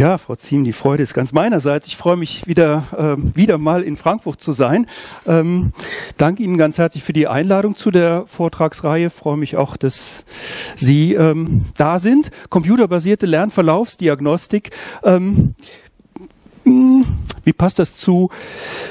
Ja, Frau Ziem, die Freude ist ganz meinerseits. Ich freue mich wieder, äh, wieder mal in Frankfurt zu sein. Ähm, danke Ihnen ganz herzlich für die Einladung zu der Vortragsreihe. Freue mich auch, dass Sie ähm, da sind. Computerbasierte Lernverlaufsdiagnostik. Ähm, hm, wie passt das zu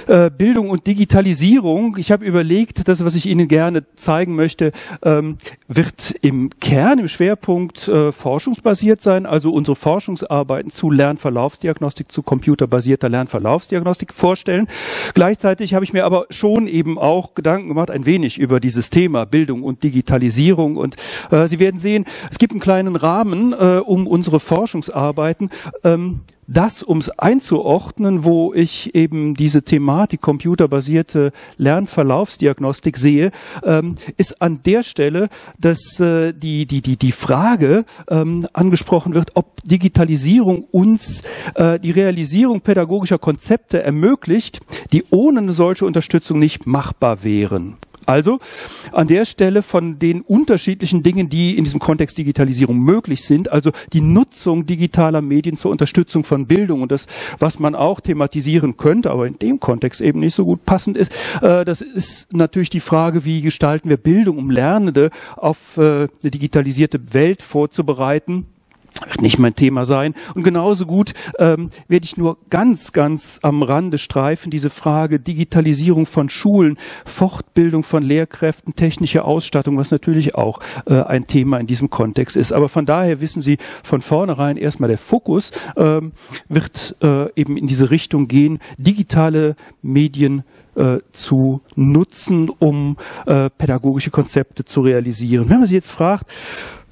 äh, Bildung und Digitalisierung? Ich habe überlegt, das, was ich Ihnen gerne zeigen möchte, ähm, wird im Kern, im Schwerpunkt äh, forschungsbasiert sein, also unsere Forschungsarbeiten zu Lernverlaufsdiagnostik, zu computerbasierter Lernverlaufsdiagnostik vorstellen. Gleichzeitig habe ich mir aber schon eben auch Gedanken gemacht, ein wenig über dieses Thema Bildung und Digitalisierung. Und äh, Sie werden sehen, es gibt einen kleinen Rahmen um unsere Forschungsarbeiten. Ähm, das, um es einzuordnen, wo ich eben diese Thematik computerbasierte Lernverlaufsdiagnostik sehe, ähm, ist an der Stelle, dass äh, die, die, die, die Frage ähm, angesprochen wird, ob Digitalisierung uns äh, die Realisierung pädagogischer Konzepte ermöglicht, die ohne eine solche Unterstützung nicht machbar wären. Also an der Stelle von den unterschiedlichen Dingen, die in diesem Kontext Digitalisierung möglich sind, also die Nutzung digitaler Medien zur Unterstützung von Bildung und das, was man auch thematisieren könnte, aber in dem Kontext eben nicht so gut passend ist, äh, das ist natürlich die Frage, wie gestalten wir Bildung, um Lernende auf äh, eine digitalisierte Welt vorzubereiten wird nicht mein Thema sein. Und genauso gut ähm, werde ich nur ganz, ganz am Rande streifen, diese Frage Digitalisierung von Schulen, Fortbildung von Lehrkräften, technische Ausstattung, was natürlich auch äh, ein Thema in diesem Kontext ist. Aber von daher wissen Sie von vornherein erstmal der Fokus ähm, wird äh, eben in diese Richtung gehen, digitale Medien äh, zu nutzen, um äh, pädagogische Konzepte zu realisieren. Wenn man Sie jetzt fragt,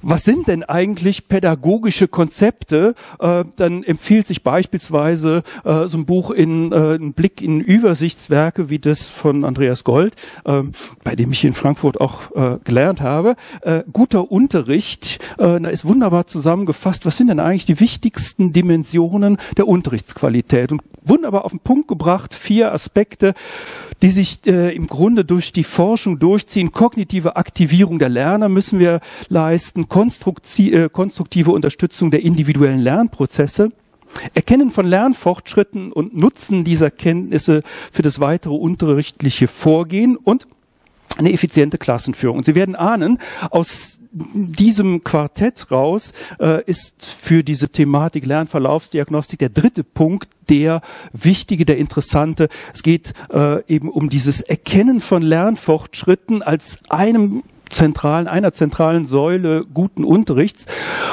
was sind denn eigentlich pädagogische Konzepte? Äh, dann empfiehlt sich beispielsweise äh, so ein Buch in äh, ein Blick in Übersichtswerke wie das von Andreas Gold, äh, bei dem ich in Frankfurt auch äh, gelernt habe. Äh, guter Unterricht, äh, da ist wunderbar zusammengefasst, was sind denn eigentlich die wichtigsten Dimensionen der Unterrichtsqualität? Und wunderbar auf den Punkt gebracht, vier Aspekte, die sich äh, im Grunde durch die Forschung durchziehen. Kognitive Aktivierung der Lerner müssen wir leisten, äh, konstruktive Unterstützung der individuellen Lernprozesse, Erkennen von Lernfortschritten und Nutzen dieser Kenntnisse für das weitere unterrichtliche Vorgehen und eine effiziente Klassenführung. Und Sie werden ahnen, aus diesem Quartett raus äh, ist für diese Thematik Lernverlaufsdiagnostik der dritte Punkt der wichtige, der interessante. Es geht äh, eben um dieses Erkennen von Lernfortschritten als einem zentralen, einer zentralen Säule guten Unterrichts.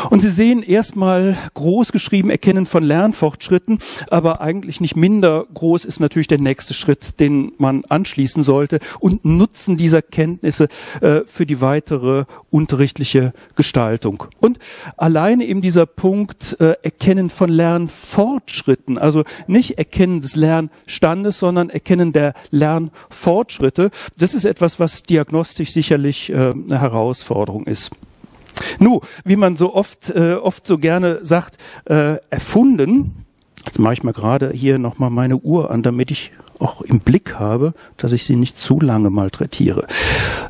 Und Sie sehen erstmal groß geschrieben Erkennen von Lernfortschritten, aber eigentlich nicht minder groß ist natürlich der nächste Schritt, den man anschließen sollte und Nutzen dieser Kenntnisse äh, für die weitere unterrichtliche Gestaltung. Und alleine eben dieser Punkt äh, Erkennen von Lernfortschritten, also nicht Erkennen des Lernstandes, sondern Erkennen der Lernfortschritte, das ist etwas, was diagnostisch sicherlich äh, eine Herausforderung ist. Nu, wie man so oft, äh, oft so gerne sagt, äh, erfunden. Jetzt mache ich mal gerade hier nochmal meine Uhr an, damit ich auch im Blick habe, dass ich sie nicht zu lange malträtiere.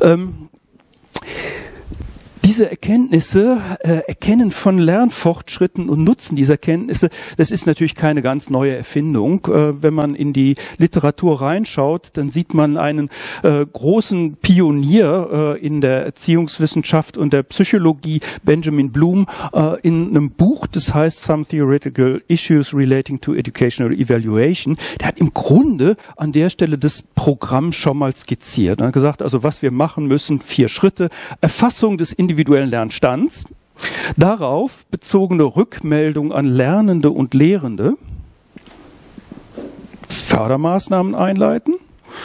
Ähm, diese Erkenntnisse, äh, Erkennen von Lernfortschritten und Nutzen dieser Kenntnisse, das ist natürlich keine ganz neue Erfindung. Äh, wenn man in die Literatur reinschaut, dann sieht man einen äh, großen Pionier äh, in der Erziehungswissenschaft und der Psychologie, Benjamin Bloom, äh, in einem Buch, das heißt Some Theoretical Issues Relating to Educational Evaluation. Der hat im Grunde an der Stelle das Programm schon mal skizziert. Er hat gesagt, also was wir machen müssen, vier Schritte, Erfassung des Individuums, individuellen Lernstands, darauf bezogene Rückmeldung an Lernende und Lehrende, Fördermaßnahmen einleiten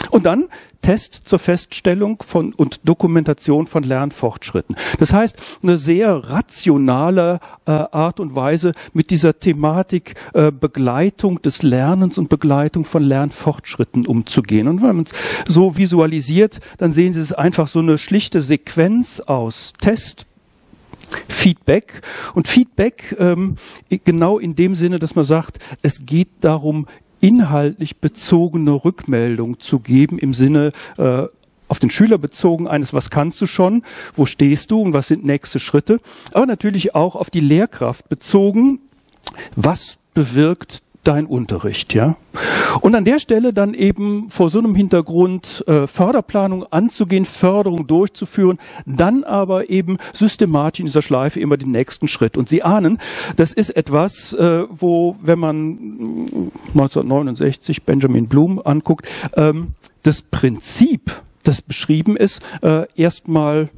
und dann Test zur Feststellung von und Dokumentation von Lernfortschritten. Das heißt, eine sehr rationale äh, Art und Weise mit dieser Thematik äh, Begleitung des Lernens und Begleitung von Lernfortschritten umzugehen. Und wenn man es so visualisiert, dann sehen Sie es einfach so eine schlichte Sequenz aus Test, Feedback. Und Feedback ähm, genau in dem Sinne, dass man sagt, es geht darum, inhaltlich bezogene Rückmeldung zu geben im Sinne äh, auf den Schüler bezogen eines, was kannst du schon, wo stehst du und was sind nächste Schritte, aber natürlich auch auf die Lehrkraft bezogen, was bewirkt dein Unterricht, ja. Und an der Stelle dann eben vor so einem Hintergrund äh, Förderplanung anzugehen, Förderung durchzuführen, dann aber eben systematisch in dieser Schleife immer den nächsten Schritt. Und Sie ahnen, das ist etwas, äh, wo, wenn man 1969 Benjamin Bloom anguckt, ähm, das Prinzip, das beschrieben ist, äh, erstmal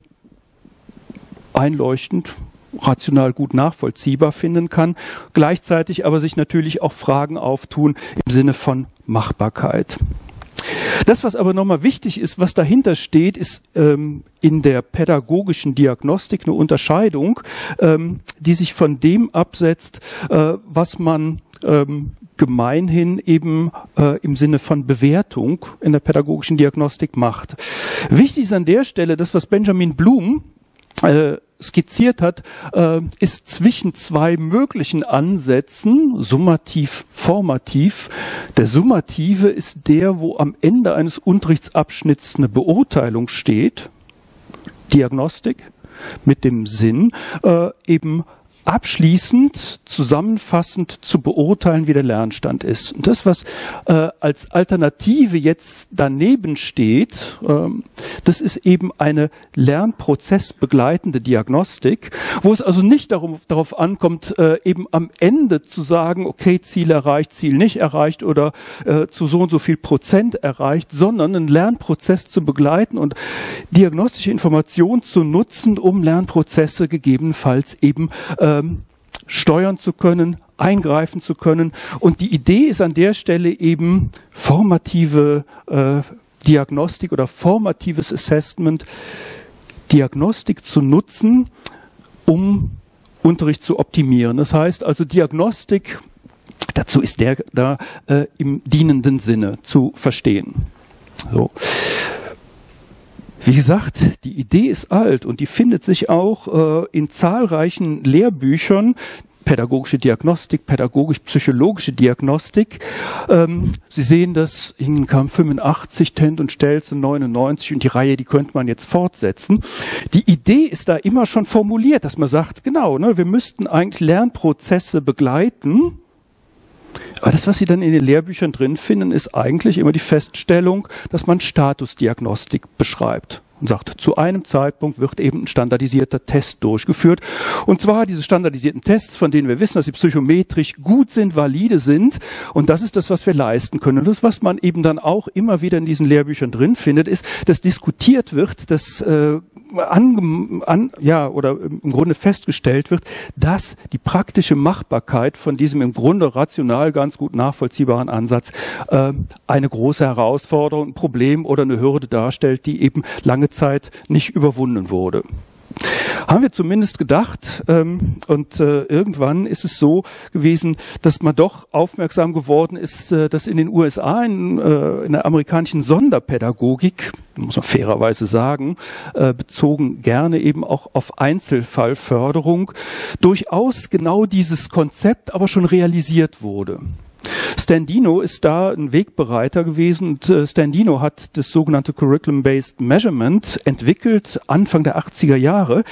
einleuchtend rational gut nachvollziehbar finden kann, gleichzeitig aber sich natürlich auch Fragen auftun im Sinne von Machbarkeit. Das, was aber nochmal wichtig ist, was dahinter steht, ist ähm, in der pädagogischen Diagnostik eine Unterscheidung, ähm, die sich von dem absetzt, äh, was man ähm, gemeinhin eben äh, im Sinne von Bewertung in der pädagogischen Diagnostik macht. Wichtig ist an der Stelle das, was Benjamin Blum äh, skizziert hat, äh, ist zwischen zwei möglichen Ansätzen, summativ, formativ. Der summative ist der, wo am Ende eines Unterrichtsabschnitts eine Beurteilung steht, Diagnostik, mit dem Sinn, äh, eben abschließend, zusammenfassend zu beurteilen, wie der Lernstand ist. Und das, was äh, als Alternative jetzt daneben steht, ähm, das ist eben eine lernprozessbegleitende Diagnostik, wo es also nicht darum, darauf ankommt, äh, eben am Ende zu sagen, okay, Ziel erreicht, Ziel nicht erreicht oder äh, zu so und so viel Prozent erreicht, sondern einen Lernprozess zu begleiten und diagnostische Informationen zu nutzen, um Lernprozesse gegebenenfalls eben äh, ähm, steuern zu können, eingreifen zu können. Und die Idee ist an der Stelle eben formative äh, Diagnostik oder formatives Assessment, Diagnostik zu nutzen, um Unterricht zu optimieren. Das heißt also Diagnostik, dazu ist der da äh, im dienenden Sinne zu verstehen. So. Wie gesagt, die Idee ist alt und die findet sich auch äh, in zahlreichen Lehrbüchern, pädagogische Diagnostik, pädagogisch-psychologische Diagnostik. Ähm, Sie sehen das, Ihnen kam 85, Tent und Stelze 99 und die Reihe, die könnte man jetzt fortsetzen. Die Idee ist da immer schon formuliert, dass man sagt, genau, ne, wir müssten eigentlich Lernprozesse begleiten, das, was Sie dann in den Lehrbüchern drin finden, ist eigentlich immer die Feststellung, dass man Statusdiagnostik beschreibt und sagt, zu einem Zeitpunkt wird eben ein standardisierter Test durchgeführt. Und zwar diese standardisierten Tests, von denen wir wissen, dass sie psychometrisch gut sind, valide sind. Und das ist das, was wir leisten können. Und das, was man eben dann auch immer wieder in diesen Lehrbüchern drin findet, ist, dass diskutiert wird, dass äh, an, an, ja, oder im Grunde festgestellt wird, dass die praktische Machbarkeit von diesem im Grunde rational ganz gut nachvollziehbaren Ansatz äh, eine große Herausforderung, ein Problem oder eine Hürde darstellt, die eben lange Zeit nicht überwunden wurde. Haben wir zumindest gedacht. Ähm, und äh, irgendwann ist es so gewesen, dass man doch aufmerksam geworden ist, äh, dass in den USA, in, äh, in der amerikanischen Sonderpädagogik, muss man fairerweise sagen, äh, bezogen gerne eben auch auf Einzelfallförderung, durchaus genau dieses Konzept aber schon realisiert wurde. Standino ist da ein Wegbereiter gewesen und äh, Standino hat das sogenannte Curriculum-Based Measurement entwickelt Anfang der 80er Jahre.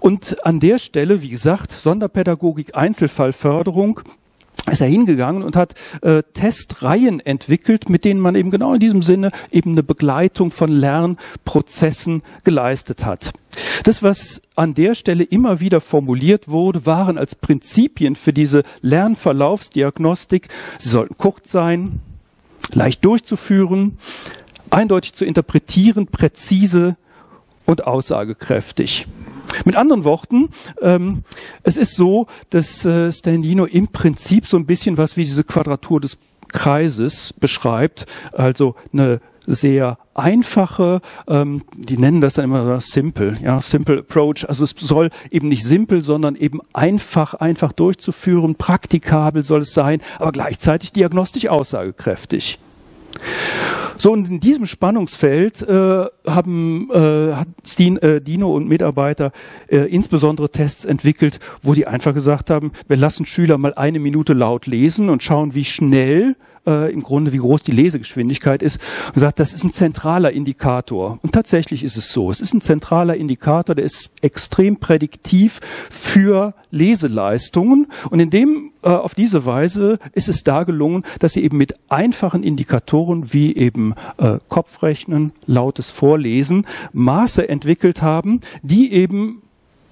Und an der Stelle, wie gesagt, Sonderpädagogik, Einzelfallförderung, ist er hingegangen und hat äh, Testreihen entwickelt, mit denen man eben genau in diesem Sinne eben eine Begleitung von Lernprozessen geleistet hat. Das, was an der Stelle immer wieder formuliert wurde, waren als Prinzipien für diese Lernverlaufsdiagnostik, sie sollten kurz sein, leicht durchzuführen, eindeutig zu interpretieren, präzise und aussagekräftig. Mit anderen Worten, ähm, es ist so, dass äh, Standino im Prinzip so ein bisschen was wie diese Quadratur des Kreises beschreibt, also eine sehr einfache, ähm, die nennen das dann immer simple, ja, simple approach. Also es soll eben nicht simpel, sondern eben einfach, einfach durchzuführen, praktikabel soll es sein, aber gleichzeitig diagnostisch aussagekräftig. So, und in diesem Spannungsfeld äh, haben äh, hat Steen, äh, Dino und Mitarbeiter äh, insbesondere Tests entwickelt, wo die einfach gesagt haben, wir lassen Schüler mal eine Minute laut lesen und schauen, wie schnell äh, im Grunde, wie groß die Lesegeschwindigkeit ist, und gesagt, das ist ein zentraler Indikator. Und tatsächlich ist es so. Es ist ein zentraler Indikator, der ist extrem prädiktiv für Leseleistungen. Und in dem, äh, auf diese Weise ist es da gelungen, dass sie eben mit einfachen Indikatoren wie eben äh, Kopfrechnen, lautes Vorlesen Maße entwickelt haben, die eben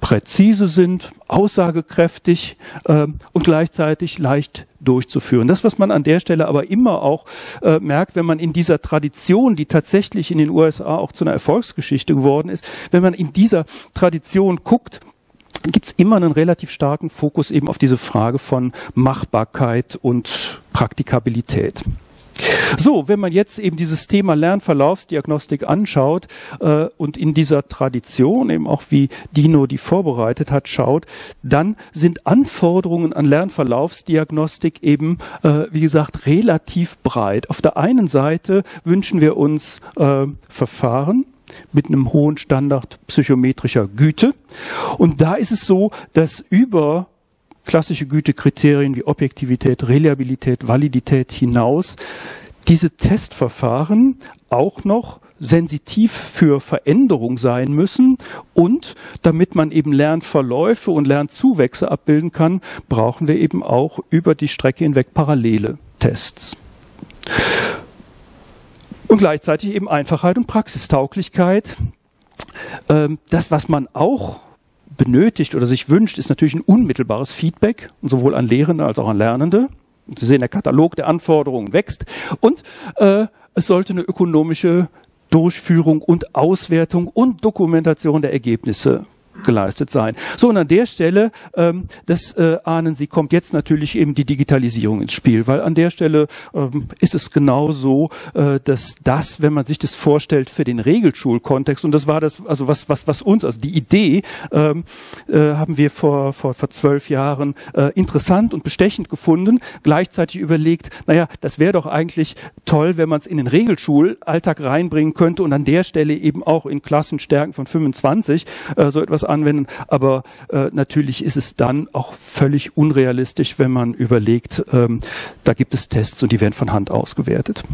präzise sind, aussagekräftig äh, und gleichzeitig leicht durchzuführen. Das, was man an der Stelle aber immer auch äh, merkt, wenn man in dieser Tradition, die tatsächlich in den USA auch zu einer Erfolgsgeschichte geworden ist, wenn man in dieser Tradition guckt, gibt es immer einen relativ starken Fokus eben auf diese Frage von Machbarkeit und Praktikabilität. So, wenn man jetzt eben dieses Thema Lernverlaufsdiagnostik anschaut äh, und in dieser Tradition eben auch wie Dino die vorbereitet hat, schaut, dann sind Anforderungen an Lernverlaufsdiagnostik eben, äh, wie gesagt, relativ breit. Auf der einen Seite wünschen wir uns äh, Verfahren, mit einem hohen Standard psychometrischer Güte. Und da ist es so, dass über klassische Gütekriterien wie Objektivität, Reliabilität, Validität hinaus diese Testverfahren auch noch sensitiv für Veränderung sein müssen und damit man eben Lernverläufe und Lernzuwächse abbilden kann, brauchen wir eben auch über die Strecke hinweg parallele Tests. Und gleichzeitig eben Einfachheit und Praxistauglichkeit. Ähm, das, was man auch benötigt oder sich wünscht, ist natürlich ein unmittelbares Feedback, sowohl an Lehrende als auch an Lernende. Sie sehen, der Katalog der Anforderungen wächst und äh, es sollte eine ökonomische Durchführung und Auswertung und Dokumentation der Ergebnisse geleistet sein. So, und an der Stelle, ähm, das äh, ahnen Sie, kommt jetzt natürlich eben die Digitalisierung ins Spiel, weil an der Stelle ähm, ist es genau so, äh, dass das, wenn man sich das vorstellt für den Regelschulkontext, und das war das, also was, was, was uns, also die Idee, ähm, äh, haben wir vor, vor, vor zwölf Jahren äh, interessant und bestechend gefunden, gleichzeitig überlegt, naja, das wäre doch eigentlich toll, wenn man es in den Regelschulalltag reinbringen könnte und an der Stelle eben auch in Klassenstärken von 25 äh, so etwas anwenden. Aber äh, natürlich ist es dann auch völlig unrealistisch, wenn man überlegt, ähm, da gibt es Tests und die werden von Hand ausgewertet.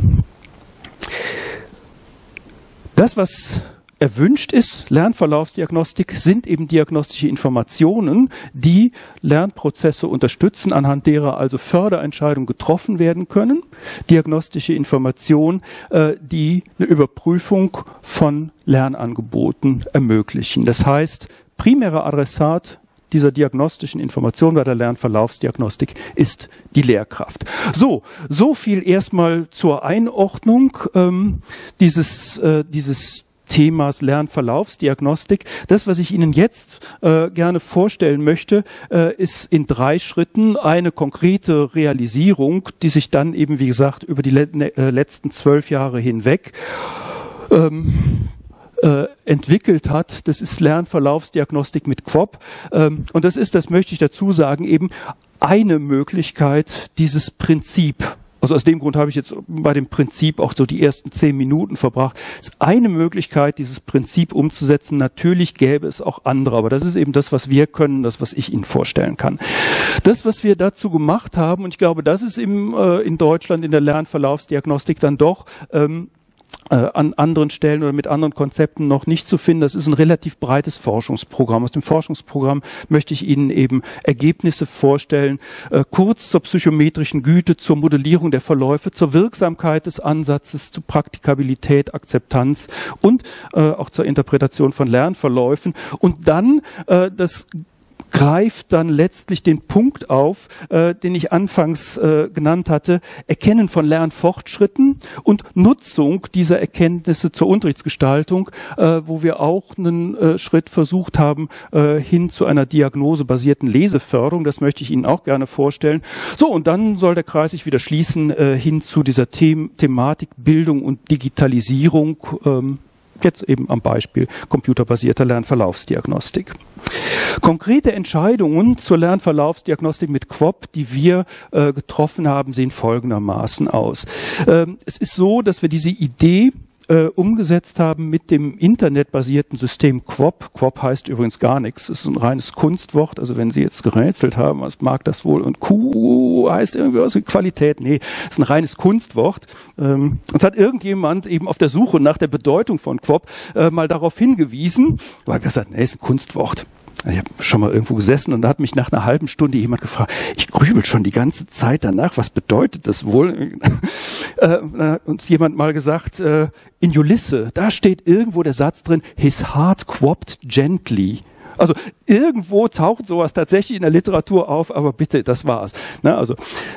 Das, was erwünscht ist, Lernverlaufsdiagnostik, sind eben diagnostische Informationen, die Lernprozesse unterstützen, anhand derer also Förderentscheidungen getroffen werden können. Diagnostische Informationen, äh, die eine Überprüfung von Lernangeboten ermöglichen. Das heißt, primärer Adressat dieser diagnostischen Information bei der Lernverlaufsdiagnostik ist die Lehrkraft. So, so viel erstmal zur Einordnung ähm, dieses, äh, dieses Themas Lernverlaufsdiagnostik. Das, was ich Ihnen jetzt äh, gerne vorstellen möchte, äh, ist in drei Schritten eine konkrete Realisierung, die sich dann eben, wie gesagt, über die le äh, letzten zwölf Jahre hinweg ähm, äh, entwickelt hat. Das ist Lernverlaufsdiagnostik mit Quop. Ähm, und das ist, das möchte ich dazu sagen, eben eine Möglichkeit, dieses Prinzip also aus dem Grund habe ich jetzt bei dem Prinzip auch so die ersten zehn Minuten verbracht. Es ist eine Möglichkeit, dieses Prinzip umzusetzen. Natürlich gäbe es auch andere, aber das ist eben das, was wir können, das, was ich Ihnen vorstellen kann. Das, was wir dazu gemacht haben, und ich glaube, das ist im, äh, in Deutschland in der Lernverlaufsdiagnostik dann doch ähm, äh, an anderen Stellen oder mit anderen Konzepten noch nicht zu finden. Das ist ein relativ breites Forschungsprogramm. Aus dem Forschungsprogramm möchte ich Ihnen eben Ergebnisse vorstellen, äh, kurz zur psychometrischen Güte, zur Modellierung der Verläufe, zur Wirksamkeit des Ansatzes, zu Praktikabilität, Akzeptanz und äh, auch zur Interpretation von Lernverläufen und dann äh, das greift dann letztlich den Punkt auf, äh, den ich anfangs äh, genannt hatte, Erkennen von Lernfortschritten und Nutzung dieser Erkenntnisse zur Unterrichtsgestaltung, äh, wo wir auch einen äh, Schritt versucht haben äh, hin zu einer diagnosebasierten Leseförderung. Das möchte ich Ihnen auch gerne vorstellen. So, und dann soll der Kreis sich wieder schließen äh, hin zu dieser The Thematik Bildung und Digitalisierung. Ähm, Jetzt eben am Beispiel computerbasierter Lernverlaufsdiagnostik. Konkrete Entscheidungen zur Lernverlaufsdiagnostik mit Quop, die wir äh, getroffen haben, sehen folgendermaßen aus. Ähm, es ist so, dass wir diese Idee äh, umgesetzt haben mit dem internetbasierten System Quop. Quop heißt übrigens gar nichts, es ist ein reines Kunstwort. Also wenn Sie jetzt gerätselt haben, was mag das wohl? Und Q heißt irgendwie was mit Qualität. Nee, es ist ein reines Kunstwort. Ähm, uns hat irgendjemand eben auf der Suche nach der Bedeutung von Quop äh, mal darauf hingewiesen, weil wir gesagt, nee, ist ein Kunstwort. Ich habe schon mal irgendwo gesessen und da hat mich nach einer halben Stunde jemand gefragt, ich grübel schon die ganze Zeit danach, was bedeutet das wohl? äh, uns jemand mal gesagt, äh, in Ulisse, da steht irgendwo der Satz drin, his heart quopped gently. Also irgendwo taucht sowas tatsächlich in der Literatur auf, aber bitte, das war's. Ne? Also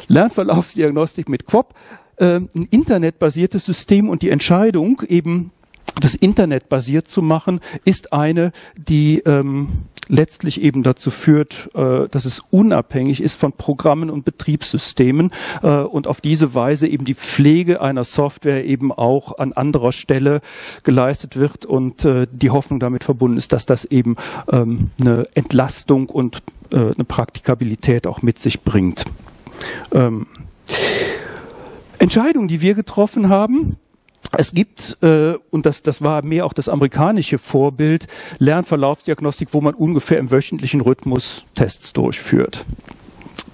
Lernverlaufsdiagnostik mit Quop, äh, ein internetbasiertes System und die Entscheidung eben das Internet basiert zu machen, ist eine, die ähm, letztlich eben dazu führt, äh, dass es unabhängig ist von Programmen und Betriebssystemen äh, und auf diese Weise eben die Pflege einer Software eben auch an anderer Stelle geleistet wird und äh, die Hoffnung damit verbunden ist, dass das eben ähm, eine Entlastung und äh, eine Praktikabilität auch mit sich bringt. Ähm, Entscheidungen, die wir getroffen haben, es gibt, äh, und das, das war mehr auch das amerikanische Vorbild, Lernverlaufsdiagnostik, wo man ungefähr im wöchentlichen Rhythmus Tests durchführt.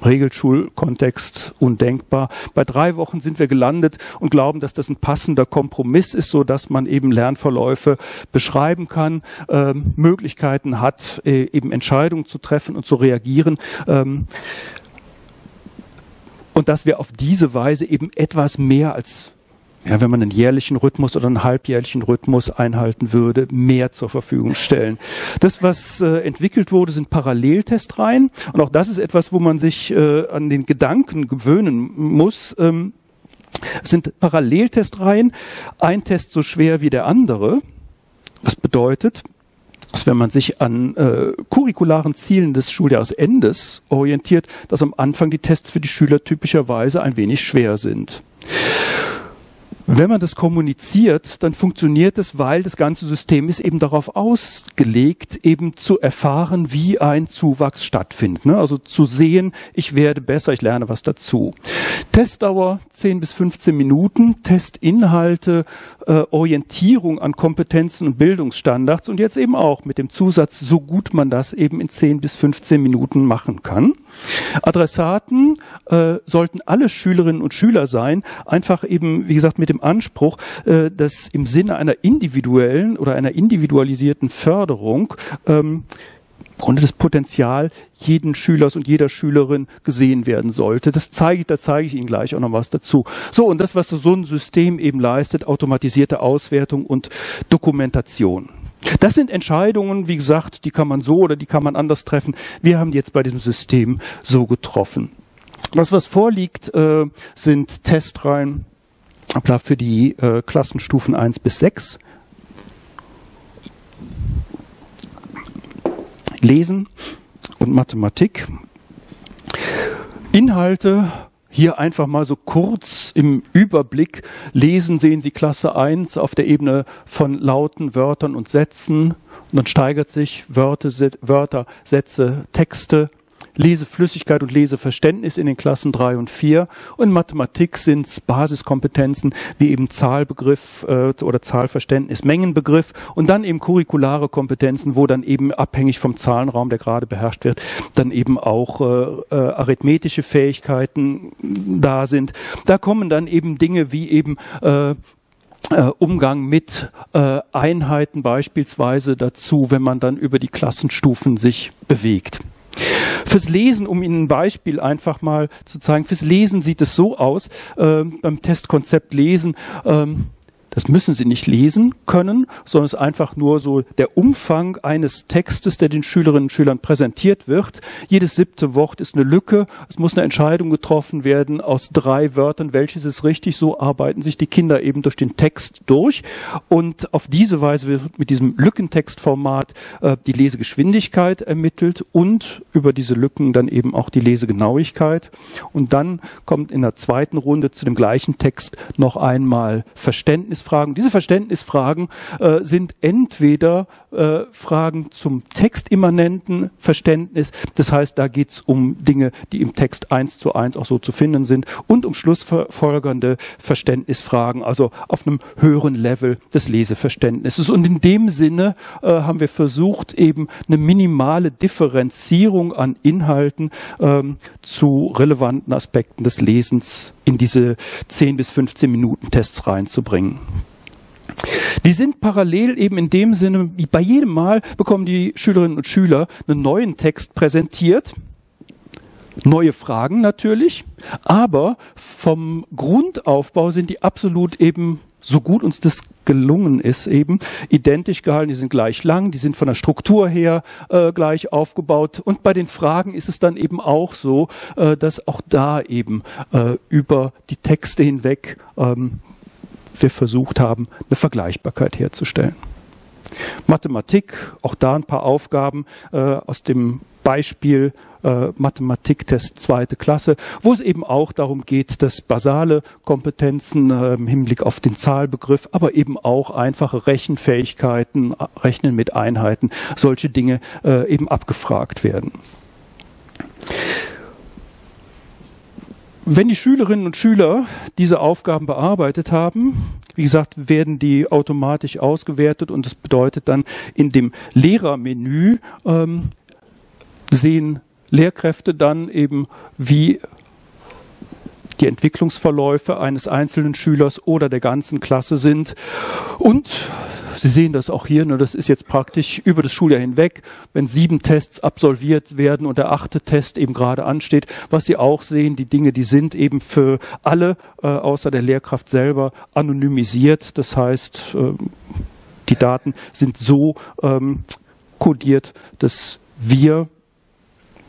Regelschulkontext undenkbar. Bei drei Wochen sind wir gelandet und glauben, dass das ein passender Kompromiss ist, so dass man eben Lernverläufe beschreiben kann, ähm, Möglichkeiten hat, äh, eben Entscheidungen zu treffen und zu reagieren. Ähm, und dass wir auf diese Weise eben etwas mehr als ja, wenn man einen jährlichen Rhythmus oder einen halbjährlichen Rhythmus einhalten würde, mehr zur Verfügung stellen. Das, was äh, entwickelt wurde, sind Paralleltestreihen. Und auch das ist etwas, wo man sich äh, an den Gedanken gewöhnen muss. Ähm, es sind Paralleltestreihen, ein Test so schwer wie der andere. Was bedeutet, dass wenn man sich an äh, curricularen Zielen des Schuljahresendes orientiert, dass am Anfang die Tests für die Schüler typischerweise ein wenig schwer sind. Wenn man das kommuniziert, dann funktioniert es, weil das ganze System ist eben darauf ausgelegt, eben zu erfahren, wie ein Zuwachs stattfindet. Ne? Also zu sehen, ich werde besser, ich lerne was dazu. Testdauer 10 bis 15 Minuten, Testinhalte, äh, Orientierung an Kompetenzen und Bildungsstandards und jetzt eben auch mit dem Zusatz, so gut man das eben in 10 bis 15 Minuten machen kann. Adressaten äh, sollten alle Schülerinnen und Schüler sein, einfach eben, wie gesagt, mit dem Anspruch, äh, dass im Sinne einer individuellen oder einer individualisierten Förderung ähm, Grunde das Potenzial jeden Schülers und jeder Schülerin gesehen werden sollte. Das zeige ich, da zeige ich Ihnen gleich auch noch was dazu. So, und das, was so ein System eben leistet, automatisierte Auswertung und Dokumentation. Das sind Entscheidungen, wie gesagt, die kann man so oder die kann man anders treffen. Wir haben die jetzt bei diesem System so getroffen. Das, was vorliegt, äh, sind Testreihen für die äh, Klassenstufen 1 bis 6. Lesen und Mathematik. Inhalte hier einfach mal so kurz im Überblick lesen, sehen Sie Klasse 1 auf der Ebene von Lauten, Wörtern und Sätzen. Und dann steigert sich Wörter, Sätze, Texte, Leseflüssigkeit und Leseverständnis in den Klassen drei und vier. Und Mathematik sind Basiskompetenzen wie eben Zahlbegriff äh, oder Zahlverständnis, Mengenbegriff und dann eben curriculare Kompetenzen, wo dann eben abhängig vom Zahlenraum, der gerade beherrscht wird, dann eben auch äh, äh, arithmetische Fähigkeiten da sind. Da kommen dann eben Dinge wie eben äh, Uh, Umgang mit uh, Einheiten beispielsweise dazu, wenn man dann über die Klassenstufen sich bewegt. Fürs Lesen, um Ihnen ein Beispiel einfach mal zu zeigen, fürs Lesen sieht es so aus, äh, beim Testkonzept Lesen, ähm, das müssen Sie nicht lesen können, sondern es ist einfach nur so der Umfang eines Textes, der den Schülerinnen und Schülern präsentiert wird. Jedes siebte Wort ist eine Lücke. Es muss eine Entscheidung getroffen werden aus drei Wörtern. Welches ist richtig? So arbeiten sich die Kinder eben durch den Text durch. Und auf diese Weise wird mit diesem Lückentextformat äh, die Lesegeschwindigkeit ermittelt und über diese Lücken dann eben auch die Lesegenauigkeit. Und dann kommt in der zweiten Runde zu dem gleichen Text noch einmal Verständnis Verständnisfragen. Diese Verständnisfragen äh, sind entweder äh, Fragen zum textimmanenten Verständnis, das heißt, da geht es um Dinge, die im Text eins zu eins auch so zu finden sind, und um schlussfolgernde Verständnisfragen, also auf einem höheren Level des Leseverständnisses. Und in dem Sinne äh, haben wir versucht, eben eine minimale Differenzierung an Inhalten ähm, zu relevanten Aspekten des Lesens in diese 10 bis 15 Minuten Tests reinzubringen. Die sind parallel eben in dem Sinne, bei jedem Mal bekommen die Schülerinnen und Schüler einen neuen Text präsentiert. Neue Fragen natürlich, aber vom Grundaufbau sind die absolut eben so gut uns das gelungen ist, eben identisch gehalten. Die sind gleich lang, die sind von der Struktur her äh, gleich aufgebaut. Und bei den Fragen ist es dann eben auch so, äh, dass auch da eben äh, über die Texte hinweg ähm, wir versucht haben, eine Vergleichbarkeit herzustellen. Mathematik, auch da ein paar Aufgaben äh, aus dem Beispiel äh, Mathematiktest zweite Klasse, wo es eben auch darum geht, dass basale Kompetenzen äh, im Hinblick auf den Zahlbegriff, aber eben auch einfache Rechenfähigkeiten, äh, Rechnen mit Einheiten, solche Dinge äh, eben abgefragt werden. Wenn die Schülerinnen und Schüler diese Aufgaben bearbeitet haben, wie gesagt, werden die automatisch ausgewertet und das bedeutet dann in dem Lehrermenü ähm, sehen Lehrkräfte dann eben, wie die Entwicklungsverläufe eines einzelnen Schülers oder der ganzen Klasse sind. Und Sie sehen das auch hier, ne, das ist jetzt praktisch über das Schuljahr hinweg, wenn sieben Tests absolviert werden und der achte Test eben gerade ansteht. Was Sie auch sehen, die Dinge, die sind eben für alle, äh, außer der Lehrkraft selber, anonymisiert. Das heißt, äh, die Daten sind so ähm, kodiert, dass wir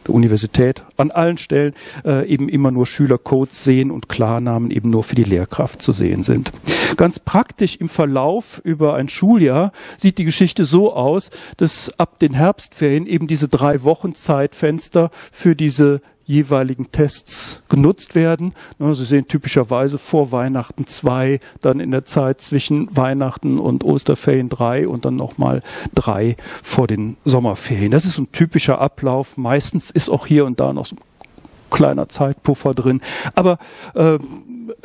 der Universität an allen Stellen äh, eben immer nur Schülercodes sehen und Klarnamen eben nur für die Lehrkraft zu sehen sind. Ganz praktisch im Verlauf über ein Schuljahr sieht die Geschichte so aus, dass ab den Herbstferien eben diese drei Wochen Zeitfenster für diese jeweiligen Tests genutzt werden. Sie sehen typischerweise vor Weihnachten zwei, dann in der Zeit zwischen Weihnachten und Osterferien drei und dann nochmal drei vor den Sommerferien. Das ist ein typischer Ablauf. Meistens ist auch hier und da noch so ein kleiner Zeitpuffer drin. Aber äh,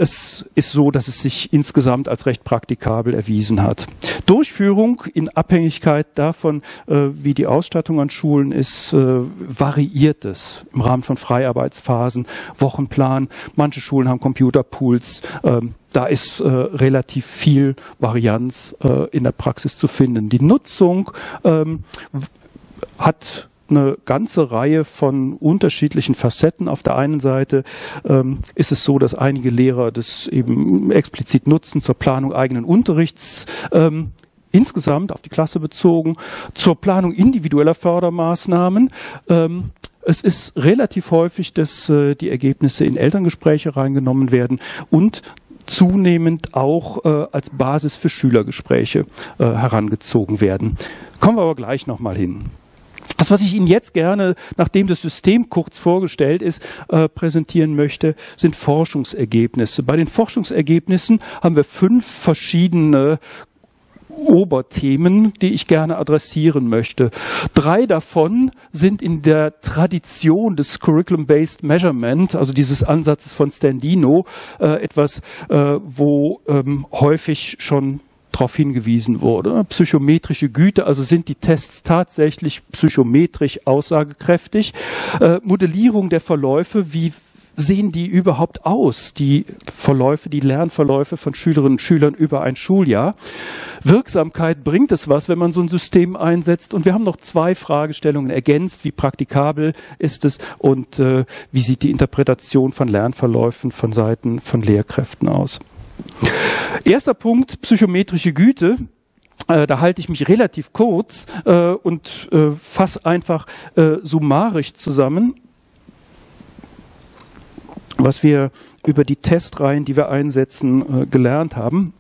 es ist so, dass es sich insgesamt als recht praktikabel erwiesen hat. Durchführung in Abhängigkeit davon, äh, wie die Ausstattung an Schulen ist, äh, variiert es im Rahmen von Freiarbeitsphasen, Wochenplan. Manche Schulen haben Computerpools. Ähm, da ist äh, relativ viel Varianz in der Praxis zu finden. Die Nutzung ähm, hat eine ganze Reihe von unterschiedlichen Facetten. Auf der einen Seite ähm, ist es so, dass einige Lehrer das eben explizit nutzen zur Planung eigenen Unterrichts. Ähm, insgesamt auf die Klasse bezogen, zur Planung individueller Fördermaßnahmen. Ähm, es ist relativ häufig, dass äh, die Ergebnisse in Elterngespräche reingenommen werden und zunehmend auch äh, als Basis für Schülergespräche äh, herangezogen werden. Kommen wir aber gleich nochmal hin. Das, was ich Ihnen jetzt gerne, nachdem das System kurz vorgestellt ist, äh, präsentieren möchte, sind Forschungsergebnisse. Bei den Forschungsergebnissen haben wir fünf verschiedene Oberthemen, die ich gerne adressieren möchte. Drei davon sind in der Tradition des Curriculum-Based Measurement, also dieses Ansatzes von Standino, äh, etwas, äh, wo ähm, häufig schon darauf hingewiesen wurde. Psychometrische Güte, also sind die Tests tatsächlich psychometrisch aussagekräftig. Äh, Modellierung der Verläufe, wie sehen die überhaupt aus, die Verläufe, die Lernverläufe von Schülerinnen und Schülern über ein Schuljahr. Wirksamkeit bringt es was, wenn man so ein System einsetzt. Und wir haben noch zwei Fragestellungen ergänzt. Wie praktikabel ist es und äh, wie sieht die Interpretation von Lernverläufen von Seiten von Lehrkräften aus? Erster Punkt, psychometrische Güte. Äh, da halte ich mich relativ kurz äh, und äh, fasse einfach äh, summarisch zusammen, was wir über die Testreihen, die wir einsetzen, äh, gelernt haben.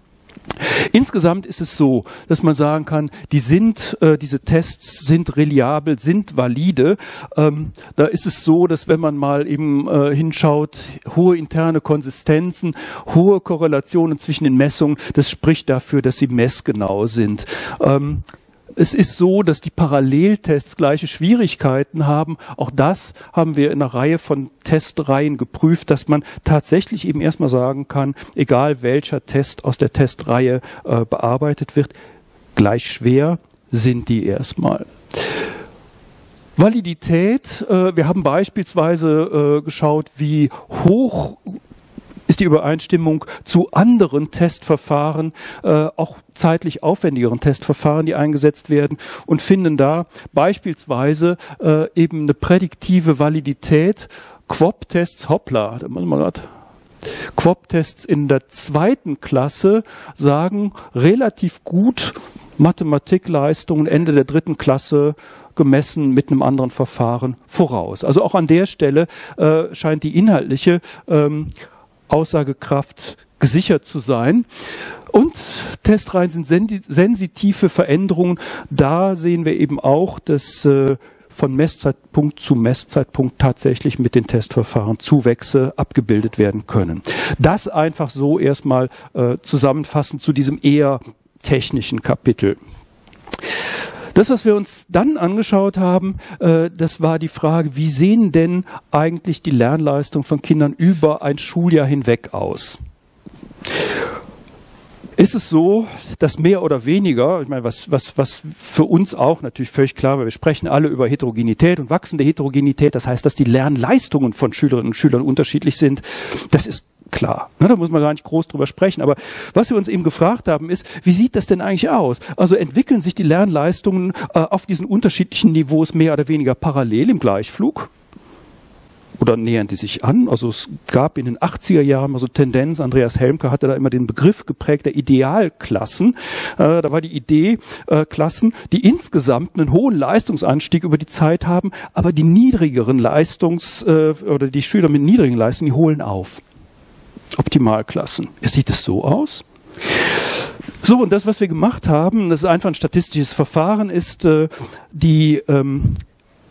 Insgesamt ist es so, dass man sagen kann, die sind, äh, diese Tests sind reliabel, sind valide. Ähm, da ist es so, dass wenn man mal eben äh, hinschaut, hohe interne Konsistenzen, hohe Korrelationen zwischen den Messungen, das spricht dafür, dass sie messgenau sind. Ähm, es ist so, dass die Paralleltests gleiche Schwierigkeiten haben. Auch das haben wir in einer Reihe von Testreihen geprüft, dass man tatsächlich eben erstmal sagen kann, egal welcher Test aus der Testreihe äh, bearbeitet wird, gleich schwer sind die erstmal. Validität, äh, wir haben beispielsweise äh, geschaut, wie hoch ist die Übereinstimmung zu anderen Testverfahren, äh, auch zeitlich aufwendigeren Testverfahren, die eingesetzt werden und finden da beispielsweise äh, eben eine prädiktive Validität. Quop-Tests, hoppla, da muss man gerade Quop-Tests in der zweiten Klasse sagen relativ gut Mathematikleistungen Ende der dritten Klasse gemessen mit einem anderen Verfahren voraus. Also auch an der Stelle äh, scheint die inhaltliche ähm, Aussagekraft gesichert zu sein. Und Testreihen sind sensitive Veränderungen. Da sehen wir eben auch, dass äh, von Messzeitpunkt zu Messzeitpunkt tatsächlich mit den Testverfahren Zuwächse abgebildet werden können. Das einfach so erstmal äh, zusammenfassend zu diesem eher technischen Kapitel. Das, was wir uns dann angeschaut haben, äh, das war die Frage, wie sehen denn eigentlich die Lernleistungen von Kindern über ein Schuljahr hinweg aus? Ist es so, dass mehr oder weniger, ich meine, was, was, was für uns auch natürlich völlig klar war, wir sprechen alle über Heterogenität und wachsende Heterogenität, das heißt, dass die Lernleistungen von Schülerinnen und Schülern unterschiedlich sind, das ist klar. Ne, da muss man gar nicht groß drüber sprechen. Aber was wir uns eben gefragt haben, ist, wie sieht das denn eigentlich aus? Also entwickeln sich die Lernleistungen äh, auf diesen unterschiedlichen Niveaus mehr oder weniger parallel im Gleichflug? Oder nähern die sich an? Also es gab in den 80er Jahren mal so Tendenz, Andreas Helmke hatte da immer den Begriff geprägt der Idealklassen. Äh, da war die Idee, äh, Klassen, die insgesamt einen hohen Leistungsanstieg über die Zeit haben, aber die niedrigeren Leistungs- äh, oder die Schüler mit niedrigen Leistungen, die holen auf. Optimalklassen. Sieht es so aus? So, und das, was wir gemacht haben, das ist einfach ein statistisches Verfahren, ist äh, die ähm,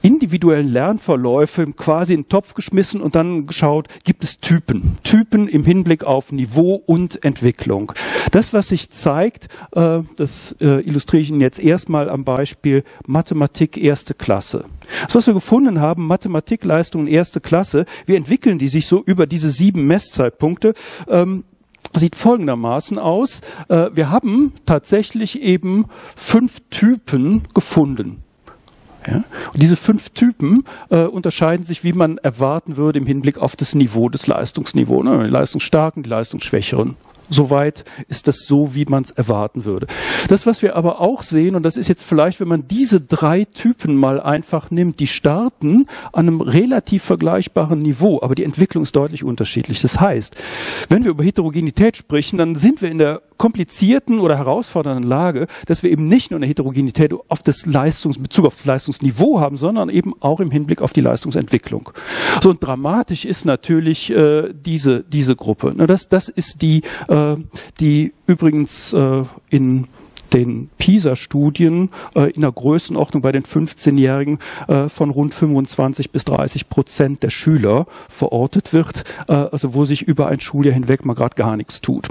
individuellen Lernverläufe quasi in den Topf geschmissen und dann geschaut, gibt es Typen. Typen im Hinblick auf Niveau und Entwicklung. Das, was sich zeigt, äh, das äh, illustriere ich Ihnen jetzt erstmal am Beispiel Mathematik erste Klasse. Das, was wir gefunden haben, Mathematikleistungen erste Klasse, wie entwickeln die sich so über diese sieben Messzeitpunkte? Ähm, sieht folgendermaßen aus. Äh, wir haben tatsächlich eben fünf Typen gefunden. Ja? Und diese fünf Typen äh, unterscheiden sich, wie man erwarten würde im Hinblick auf das Niveau, das Leistungsniveau. Ne? Die Leistungsstarken, die Leistungsschwächeren Soweit ist das so, wie man es erwarten würde. Das, was wir aber auch sehen, und das ist jetzt vielleicht, wenn man diese drei Typen mal einfach nimmt, die starten an einem relativ vergleichbaren Niveau, aber die Entwicklung ist deutlich unterschiedlich. Das heißt, wenn wir über Heterogenität sprechen, dann sind wir in der komplizierten oder herausfordernden Lage, dass wir eben nicht nur eine Heterogenität auf das Leistungs, Bezug auf das Leistungsniveau haben, sondern eben auch im Hinblick auf die Leistungsentwicklung. So und dramatisch ist natürlich äh, diese diese Gruppe. Das das ist die äh, die übrigens äh, in den PISA-Studien äh, in der Größenordnung bei den 15-Jährigen äh, von rund 25 bis 30 Prozent der Schüler verortet wird, äh, also wo sich über ein Schuljahr hinweg mal gerade gar nichts tut.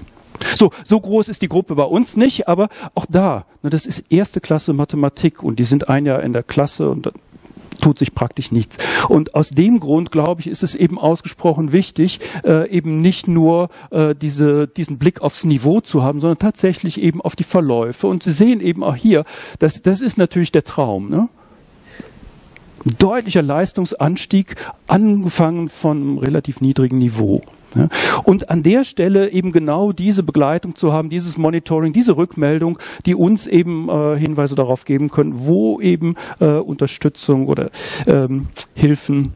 So, so groß ist die Gruppe bei uns nicht, aber auch da, ne, das ist erste Klasse Mathematik und die sind ein Jahr in der Klasse und tut sich praktisch nichts. Und aus dem Grund, glaube ich, ist es eben ausgesprochen wichtig, äh, eben nicht nur äh, diese, diesen Blick aufs Niveau zu haben, sondern tatsächlich eben auf die Verläufe. Und Sie sehen eben auch hier, das, das ist natürlich der Traum. Ne? deutlicher Leistungsanstieg, angefangen von einem relativ niedrigen Niveau. Und an der Stelle eben genau diese Begleitung zu haben, dieses Monitoring, diese Rückmeldung, die uns eben äh, Hinweise darauf geben können, wo eben äh, Unterstützung oder ähm, Hilfen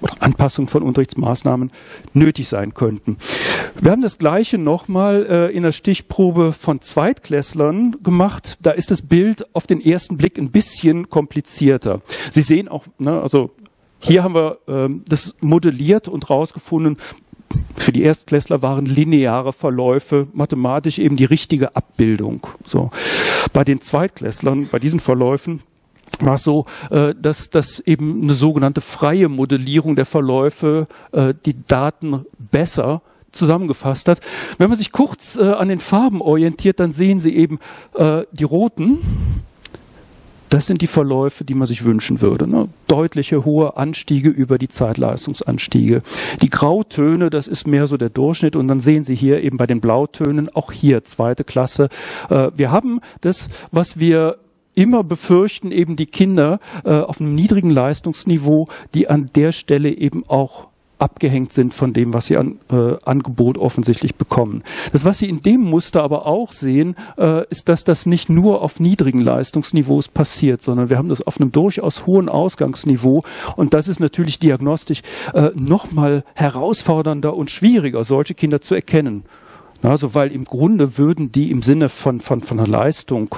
oder Anpassung von Unterrichtsmaßnahmen nötig sein könnten. Wir haben das Gleiche nochmal äh, in der Stichprobe von Zweitklässlern gemacht. Da ist das Bild auf den ersten Blick ein bisschen komplizierter. Sie sehen auch, ne, also hier haben wir ähm, das modelliert und rausgefunden, für die Erstklässler waren lineare Verläufe mathematisch eben die richtige Abbildung. So. Bei den Zweitklässlern, bei diesen Verläufen, war es so, äh, dass, dass eben eine sogenannte freie Modellierung der Verläufe äh, die Daten besser zusammengefasst hat. Wenn man sich kurz äh, an den Farben orientiert, dann sehen Sie eben die roten. Das sind die Verläufe, die man sich wünschen würde. Ne? Deutliche hohe Anstiege über die Zeitleistungsanstiege. Die Grautöne, das ist mehr so der Durchschnitt. Und dann sehen Sie hier eben bei den Blautönen auch hier zweite Klasse. Äh, wir haben das, was wir immer befürchten, eben die Kinder äh, auf einem niedrigen Leistungsniveau, die an der Stelle eben auch abgehängt sind von dem, was sie an äh, Angebot offensichtlich bekommen. Das, was Sie in dem Muster aber auch sehen, äh, ist, dass das nicht nur auf niedrigen Leistungsniveaus passiert, sondern wir haben das auf einem durchaus hohen Ausgangsniveau und das ist natürlich diagnostisch äh, nochmal herausfordernder und schwieriger, solche Kinder zu erkennen. Also weil im Grunde würden die im Sinne von, von, von der Leistung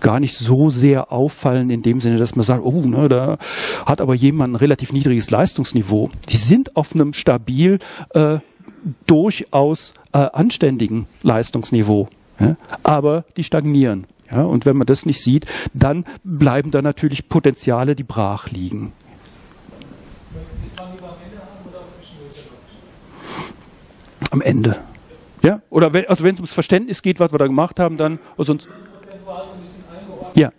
gar nicht so sehr auffallen, in dem Sinne, dass man sagt, oh, ne, da hat aber jemand ein relativ niedriges Leistungsniveau. Die sind auf einem stabil, äh, durchaus äh, anständigen Leistungsniveau. Ja? Aber die stagnieren. Ja? Und wenn man das nicht sieht, dann bleiben da natürlich Potenziale, die brach liegen. Am Ende. Ja? Oder wenn, also wenn es ums Verständnis geht, was wir da gemacht haben, dann also uns. Ja.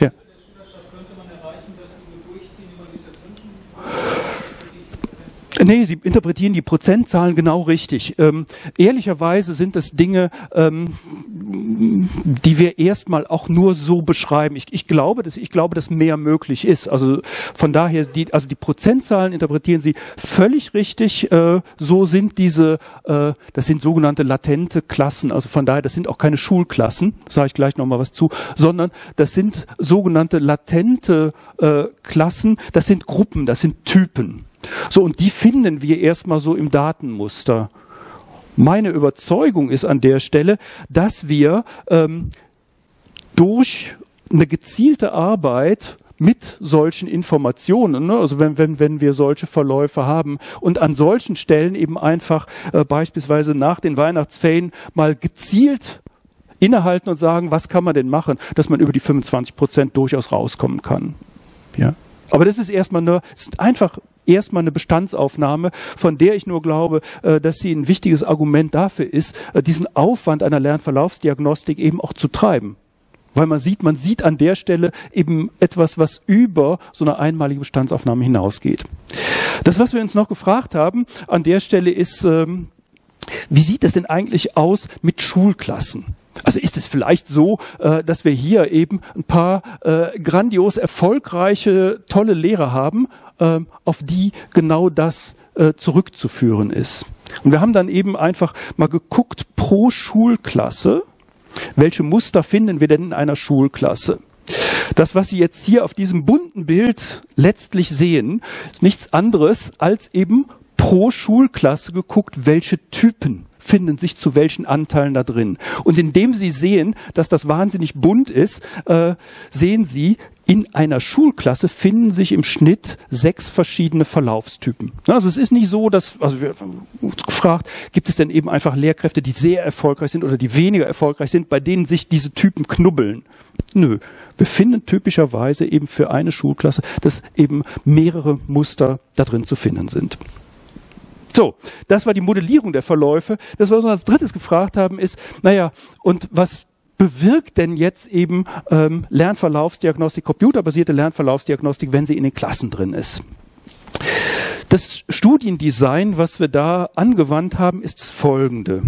Ja. Nee, Sie interpretieren die Prozentzahlen genau richtig. Ähm, ehrlicherweise sind das Dinge, ähm, die wir erstmal auch nur so beschreiben. Ich, ich, glaube, dass, ich glaube, dass mehr möglich ist. Also von daher, die, also die Prozentzahlen interpretieren Sie völlig richtig. Äh, so sind diese, äh, das sind sogenannte latente Klassen. Also von daher, das sind auch keine Schulklassen, sage ich gleich nochmal was zu, sondern das sind sogenannte latente äh, Klassen. Das sind Gruppen, das sind Typen. So, und die finden wir erstmal so im Datenmuster. Meine Überzeugung ist an der Stelle, dass wir ähm, durch eine gezielte Arbeit mit solchen Informationen, ne? also wenn, wenn, wenn wir solche Verläufe haben und an solchen Stellen eben einfach äh, beispielsweise nach den Weihnachtsferien mal gezielt innehalten und sagen, was kann man denn machen, dass man über die 25 Prozent durchaus rauskommen kann. Ja. Aber das ist erstmal nur, es ist einfach erstmal eine Bestandsaufnahme, von der ich nur glaube, äh, dass sie ein wichtiges Argument dafür ist, äh, diesen Aufwand einer Lernverlaufsdiagnostik eben auch zu treiben. Weil man sieht, man sieht an der Stelle eben etwas, was über so eine einmalige Bestandsaufnahme hinausgeht. Das, was wir uns noch gefragt haben an der Stelle ist, ähm, wie sieht es denn eigentlich aus mit Schulklassen? Also ist es vielleicht so, äh, dass wir hier eben ein paar grandios erfolgreiche, tolle Lehrer haben, ähm, auf die genau das äh, zurückzuführen ist. Und wir haben dann eben einfach mal geguckt pro Schulklasse, welche Muster finden wir denn in einer Schulklasse. Das, was Sie jetzt hier auf diesem bunten Bild letztlich sehen, ist nichts anderes als eben pro Schulklasse geguckt, welche Typen finden sich zu welchen Anteilen da drin. Und indem Sie sehen, dass das wahnsinnig bunt ist, äh, sehen Sie, in einer Schulklasse finden sich im Schnitt sechs verschiedene Verlaufstypen. Also es ist nicht so, dass, also wir haben uns gefragt, gibt es denn eben einfach Lehrkräfte, die sehr erfolgreich sind oder die weniger erfolgreich sind, bei denen sich diese Typen knubbeln? Nö. Wir finden typischerweise eben für eine Schulklasse, dass eben mehrere Muster da drin zu finden sind. So, das war die Modellierung der Verläufe. Das, was wir als drittes gefragt haben, ist, naja, und was bewirkt denn jetzt eben ähm, Lernverlaufsdiagnostik, computerbasierte Lernverlaufsdiagnostik, wenn sie in den Klassen drin ist? Das Studiendesign, was wir da angewandt haben, ist das folgende.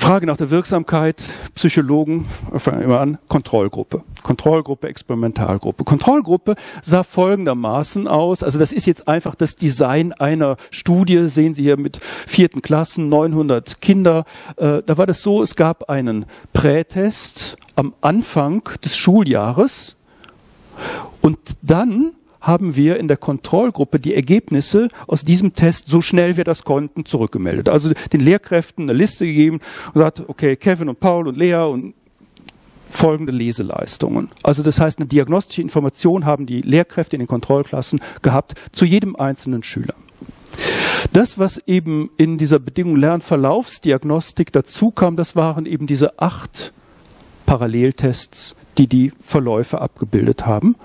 Frage nach der Wirksamkeit, Psychologen, fangen immer an, Kontrollgruppe. Kontrollgruppe, Experimentalgruppe. Kontrollgruppe sah folgendermaßen aus, also das ist jetzt einfach das Design einer Studie, sehen Sie hier mit vierten Klassen, 900 Kinder. Äh, da war das so, es gab einen Prätest am Anfang des Schuljahres und dann haben wir in der Kontrollgruppe die Ergebnisse aus diesem Test so schnell wir das konnten zurückgemeldet. Also den Lehrkräften eine Liste gegeben und gesagt, okay, Kevin und Paul und Lea und folgende Leseleistungen. Also das heißt, eine diagnostische Information haben die Lehrkräfte in den Kontrollklassen gehabt zu jedem einzelnen Schüler. Das, was eben in dieser Bedingung Lernverlaufsdiagnostik dazu kam, das waren eben diese acht Paralleltests, die die Verläufe abgebildet haben.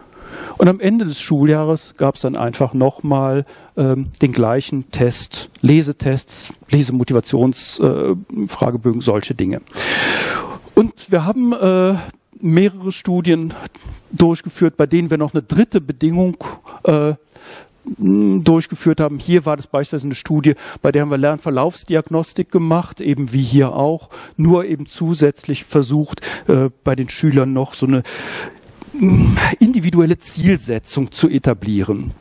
Und am Ende des Schuljahres gab es dann einfach nochmal ähm, den gleichen Test, Lesetests, Lesemotivationsfragebögen, äh, solche Dinge. Und wir haben äh, mehrere Studien durchgeführt, bei denen wir noch eine dritte Bedingung äh, durchgeführt haben. Hier war das beispielsweise eine Studie, bei der haben wir Lernverlaufsdiagnostik gemacht, eben wie hier auch, nur eben zusätzlich versucht, äh, bei den Schülern noch so eine individuelle Zielsetzung zu etablieren.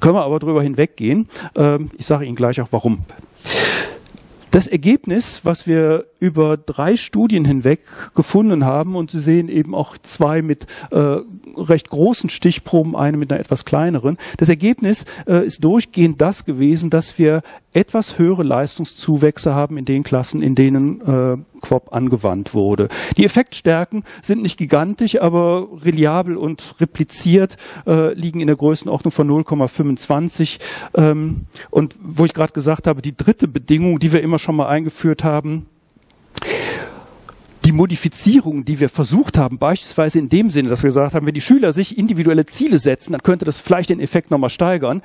Können wir aber darüber hinweggehen. Ähm, ich sage Ihnen gleich auch warum. Das Ergebnis, was wir über drei Studien hinweg gefunden haben, und Sie sehen eben auch zwei mit äh, recht großen Stichproben, eine mit einer etwas kleineren, das Ergebnis äh, ist durchgehend das gewesen, dass wir etwas höhere Leistungszuwächse haben in den Klassen, in denen äh, Quop angewandt wurde. Die Effektstärken sind nicht gigantisch, aber reliabel und repliziert äh, liegen in der Größenordnung von 0,25. Ähm, und wo ich gerade gesagt habe, die dritte Bedingung, die wir immer schon mal eingeführt haben, die Modifizierung, die wir versucht haben, beispielsweise in dem Sinne, dass wir gesagt haben, wenn die Schüler sich individuelle Ziele setzen, dann könnte das vielleicht den Effekt nochmal steigern,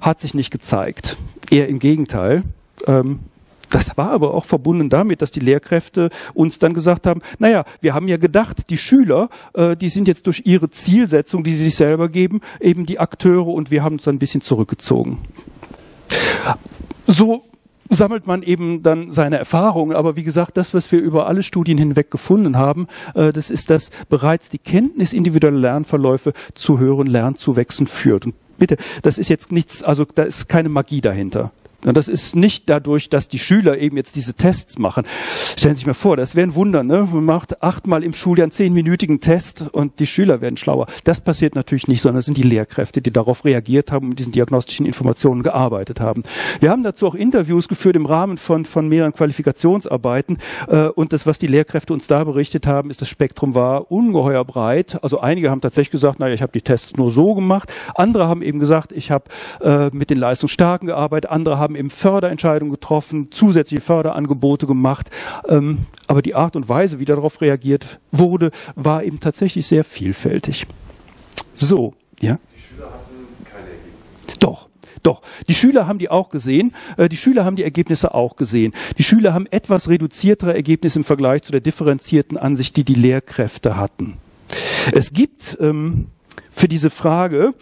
hat sich nicht gezeigt. Eher im Gegenteil. Ähm, das war aber auch verbunden damit, dass die Lehrkräfte uns dann gesagt haben, naja, wir haben ja gedacht, die Schüler, äh, die sind jetzt durch ihre Zielsetzung, die sie sich selber geben, eben die Akteure und wir haben uns dann ein bisschen zurückgezogen. So sammelt man eben dann seine Erfahrungen. Aber wie gesagt, das, was wir über alle Studien hinweg gefunden haben, äh, das ist, dass bereits die Kenntnis individueller Lernverläufe zu höheren Lernzuwächsen führt. Und bitte, das ist jetzt nichts, also da ist keine Magie dahinter. Und das ist nicht dadurch, dass die Schüler eben jetzt diese Tests machen. Stellen Sie sich mal vor, das wäre ein Wunder. Ne? Man macht achtmal im Schuljahr einen zehnminütigen Test und die Schüler werden schlauer. Das passiert natürlich nicht, sondern es sind die Lehrkräfte, die darauf reagiert haben und mit diesen diagnostischen Informationen gearbeitet haben. Wir haben dazu auch Interviews geführt im Rahmen von, von mehreren Qualifikationsarbeiten. Äh, und das, was die Lehrkräfte uns da berichtet haben, ist, das Spektrum war ungeheuer breit. Also einige haben tatsächlich gesagt, naja, ich habe die Tests nur so gemacht. Andere haben eben gesagt, ich habe äh, mit den Leistungsstarken gearbeitet. Andere haben haben eben Förderentscheidungen getroffen, zusätzliche Förderangebote gemacht. Ähm, aber die Art und Weise, wie darauf reagiert wurde, war eben tatsächlich sehr vielfältig. So, ja. Die Schüler hatten keine Ergebnisse. Doch. Doch, die Schüler haben die auch gesehen. Äh, die Schüler haben die Ergebnisse auch gesehen. Die Schüler haben etwas reduziertere Ergebnisse im Vergleich zu der differenzierten Ansicht, die die Lehrkräfte hatten. Es gibt ähm, für diese Frage,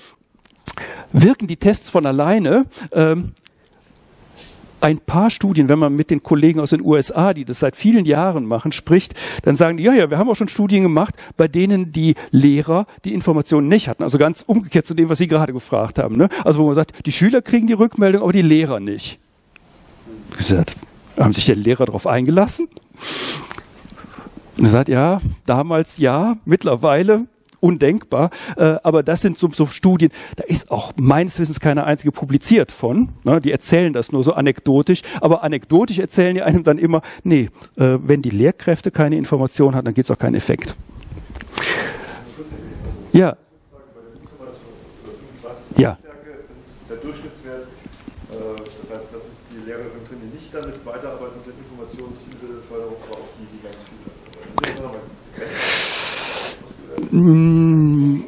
wirken die Tests von alleine, ähm, ein paar Studien, wenn man mit den Kollegen aus den USA, die das seit vielen Jahren machen, spricht, dann sagen die, ja, ja, wir haben auch schon Studien gemacht, bei denen die Lehrer die Informationen nicht hatten. Also ganz umgekehrt zu dem, was Sie gerade gefragt haben. Ne? Also wo man sagt, die Schüler kriegen die Rückmeldung, aber die Lehrer nicht. Gesagt, haben sich der Lehrer darauf eingelassen? Und er sagt, ja, damals ja, mittlerweile undenkbar. Äh, aber das sind so, so, Studien, da ist auch meines Wissens keine einzige publiziert von. Ne? Die erzählen das nur so anekdotisch. Aber anekdotisch erzählen die einem dann immer, nee, äh, wenn die Lehrkräfte keine Information haben, dann gibt es auch keinen Effekt. Ja. Ja. Der Durchschnittswert, äh, das heißt, das sind die Lehrerinnen drin, die nicht damit weiterarbeiten mit den Informationen, nicht individuelle Förderung, aber auch die, die ganz viele. Mm,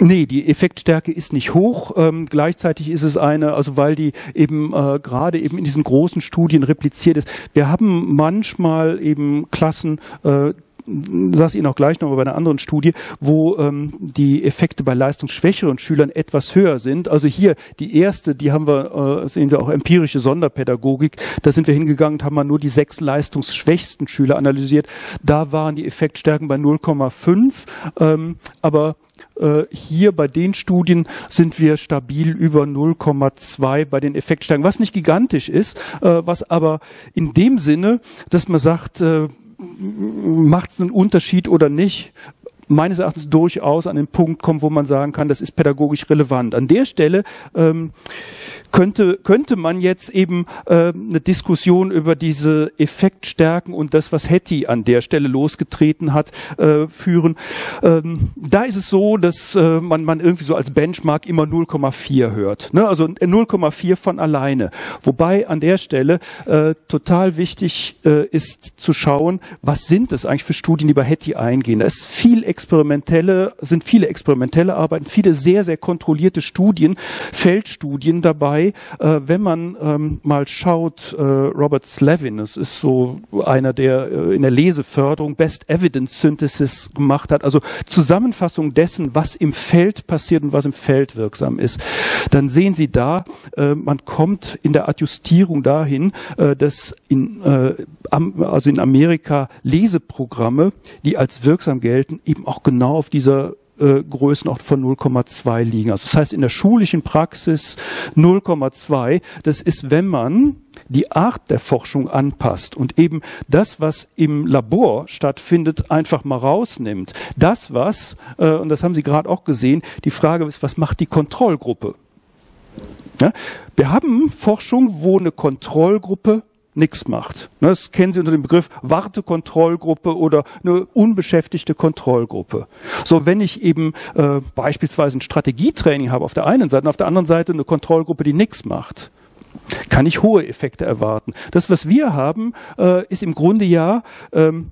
nee, die Effektstärke ist nicht hoch. Ähm, gleichzeitig ist es eine, also weil die eben äh, gerade eben in diesen großen Studien repliziert ist. Wir haben manchmal eben Klassen, äh, saß Ihnen auch gleich noch bei einer anderen Studie, wo ähm, die Effekte bei leistungsschwächeren Schülern etwas höher sind. Also hier die erste, die haben wir, äh, sehen Sie auch empirische Sonderpädagogik, da sind wir hingegangen und haben mal nur die sechs leistungsschwächsten Schüler analysiert. Da waren die Effektstärken bei 0,5, ähm, aber äh, hier bei den Studien sind wir stabil über 0,2 bei den Effektstärken, was nicht gigantisch ist, äh, was aber in dem Sinne, dass man sagt, äh, macht es einen Unterschied oder nicht, meines Erachtens durchaus an den Punkt kommt, wo man sagen kann, das ist pädagogisch relevant. An der Stelle ähm, könnte, könnte man jetzt eben äh, eine Diskussion über diese Effektstärken und das, was Hetty an der Stelle losgetreten hat, äh, führen. Ähm, da ist es so, dass äh, man, man irgendwie so als Benchmark immer 0,4 hört. Ne? Also 0,4 von alleine. Wobei an der Stelle äh, total wichtig äh, ist zu schauen, was sind es eigentlich für Studien, die bei Hetty eingehen. Da ist viel experimentelle, sind viele experimentelle Arbeiten, viele sehr, sehr kontrollierte Studien, Feldstudien dabei. Äh, wenn man ähm, mal schaut, äh, Robert Slavin, das ist so einer, der äh, in der Leseförderung Best Evidence Synthesis gemacht hat, also Zusammenfassung dessen, was im Feld passiert und was im Feld wirksam ist, dann sehen Sie da, äh, man kommt in der Adjustierung dahin, äh, dass in, äh, am, also in Amerika Leseprogramme, die als wirksam gelten, eben auch genau auf dieser äh, Größenordnung von 0,2 liegen. Also das heißt in der schulischen Praxis 0,2. Das ist, wenn man die Art der Forschung anpasst und eben das, was im Labor stattfindet, einfach mal rausnimmt. Das, was, äh, und das haben Sie gerade auch gesehen, die Frage ist, was macht die Kontrollgruppe? Ja? Wir haben Forschung, wo eine Kontrollgruppe nichts macht. Ne, das kennen Sie unter dem Begriff Wartekontrollgruppe oder eine unbeschäftigte Kontrollgruppe. So, wenn ich eben äh, beispielsweise ein Strategietraining habe auf der einen Seite und auf der anderen Seite eine Kontrollgruppe, die nichts macht, kann ich hohe Effekte erwarten. Das, was wir haben, äh, ist im Grunde ja ähm,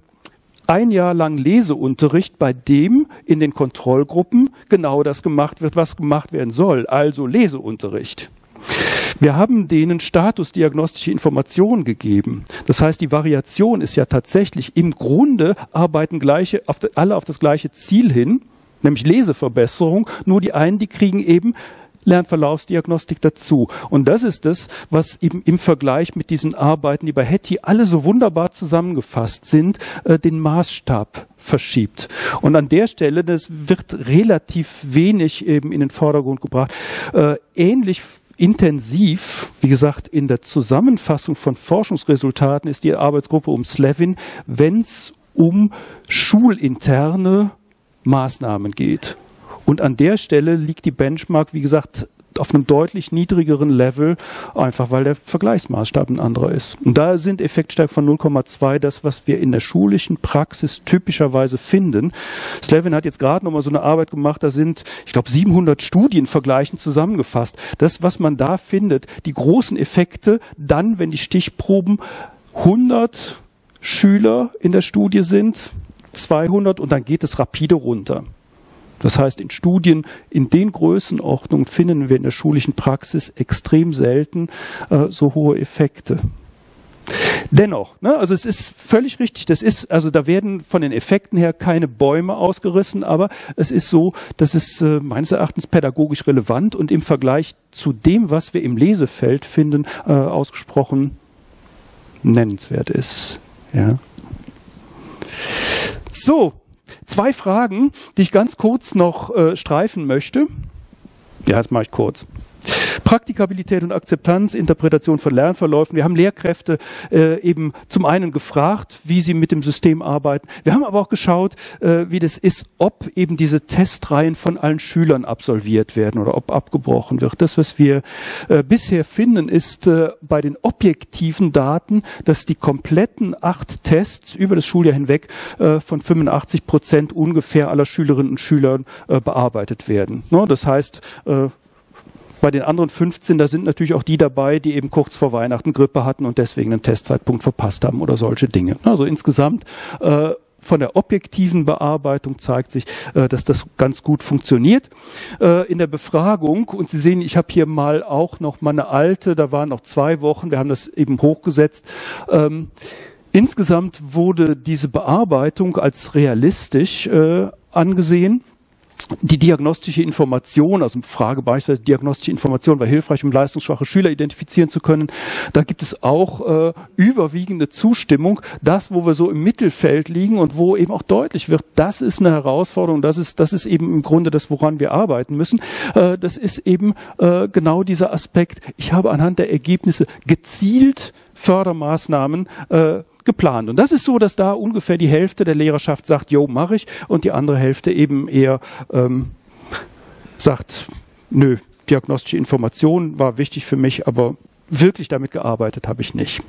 ein Jahr lang Leseunterricht, bei dem in den Kontrollgruppen genau das gemacht wird, was gemacht werden soll, also Leseunterricht. Wir haben denen statusdiagnostische Informationen gegeben. Das heißt, die Variation ist ja tatsächlich im Grunde arbeiten gleiche, auf de, alle auf das gleiche Ziel hin, nämlich Leseverbesserung. Nur die einen, die kriegen eben Lernverlaufsdiagnostik dazu. Und das ist es, was eben im Vergleich mit diesen Arbeiten, die bei Hetty alle so wunderbar zusammengefasst sind, äh, den Maßstab verschiebt. Und an der Stelle, das wird relativ wenig eben in den Vordergrund gebracht. Äh, ähnlich intensiv, wie gesagt, in der Zusammenfassung von Forschungsresultaten ist die Arbeitsgruppe um Slevin, wenn es um schulinterne Maßnahmen geht. Und an der Stelle liegt die Benchmark, wie gesagt, auf einem deutlich niedrigeren Level, einfach weil der Vergleichsmaßstab ein anderer ist. Und da sind Effektstärken von 0,2 das, was wir in der schulischen Praxis typischerweise finden. Slevin hat jetzt gerade nochmal so eine Arbeit gemacht, da sind, ich glaube, 700 Studienvergleichen zusammengefasst. Das, was man da findet, die großen Effekte, dann, wenn die Stichproben 100 Schüler in der Studie sind, 200 und dann geht es rapide runter. Das heißt, in Studien in den Größenordnungen finden wir in der schulischen Praxis extrem selten äh, so hohe Effekte. Dennoch, ne, also es ist völlig richtig, das ist, also da werden von den Effekten her keine Bäume ausgerissen, aber es ist so, dass es äh, meines Erachtens pädagogisch relevant und im Vergleich zu dem, was wir im Lesefeld finden, äh, ausgesprochen nennenswert ist. Ja. So, Zwei Fragen, die ich ganz kurz noch äh, streifen möchte. Ja, das mache ich kurz. Praktikabilität und Akzeptanz, Interpretation von Lernverläufen. Wir haben Lehrkräfte äh, eben zum einen gefragt, wie sie mit dem System arbeiten. Wir haben aber auch geschaut, äh, wie das ist, ob eben diese Testreihen von allen Schülern absolviert werden oder ob abgebrochen wird. Das, was wir äh, bisher finden, ist äh, bei den objektiven Daten, dass die kompletten acht Tests über das Schuljahr hinweg äh, von 85 Prozent ungefähr aller Schülerinnen und Schülern äh, bearbeitet werden. No, das heißt, bei den anderen 15, da sind natürlich auch die dabei, die eben kurz vor Weihnachten Grippe hatten und deswegen einen Testzeitpunkt verpasst haben oder solche Dinge. Also insgesamt äh, von der objektiven Bearbeitung zeigt sich, äh, dass das ganz gut funktioniert. Äh, in der Befragung, und Sie sehen, ich habe hier mal auch noch mal eine alte, da waren noch zwei Wochen, wir haben das eben hochgesetzt. Ähm, insgesamt wurde diese Bearbeitung als realistisch äh, angesehen die diagnostische Information, also Frage beispielsweise diagnostische Information war hilfreich, um leistungsschwache Schüler identifizieren zu können. Da gibt es auch äh, überwiegende Zustimmung. Das, wo wir so im Mittelfeld liegen und wo eben auch deutlich wird, das ist eine Herausforderung, das ist, das ist eben im Grunde das, woran wir arbeiten müssen. Äh, das ist eben äh, genau dieser Aspekt. Ich habe anhand der Ergebnisse gezielt Fördermaßnahmen äh, geplant. Und das ist so, dass da ungefähr die Hälfte der Lehrerschaft sagt, jo, mache ich, und die andere Hälfte eben eher ähm, sagt, nö, diagnostische Information war wichtig für mich, aber wirklich damit gearbeitet habe ich nicht.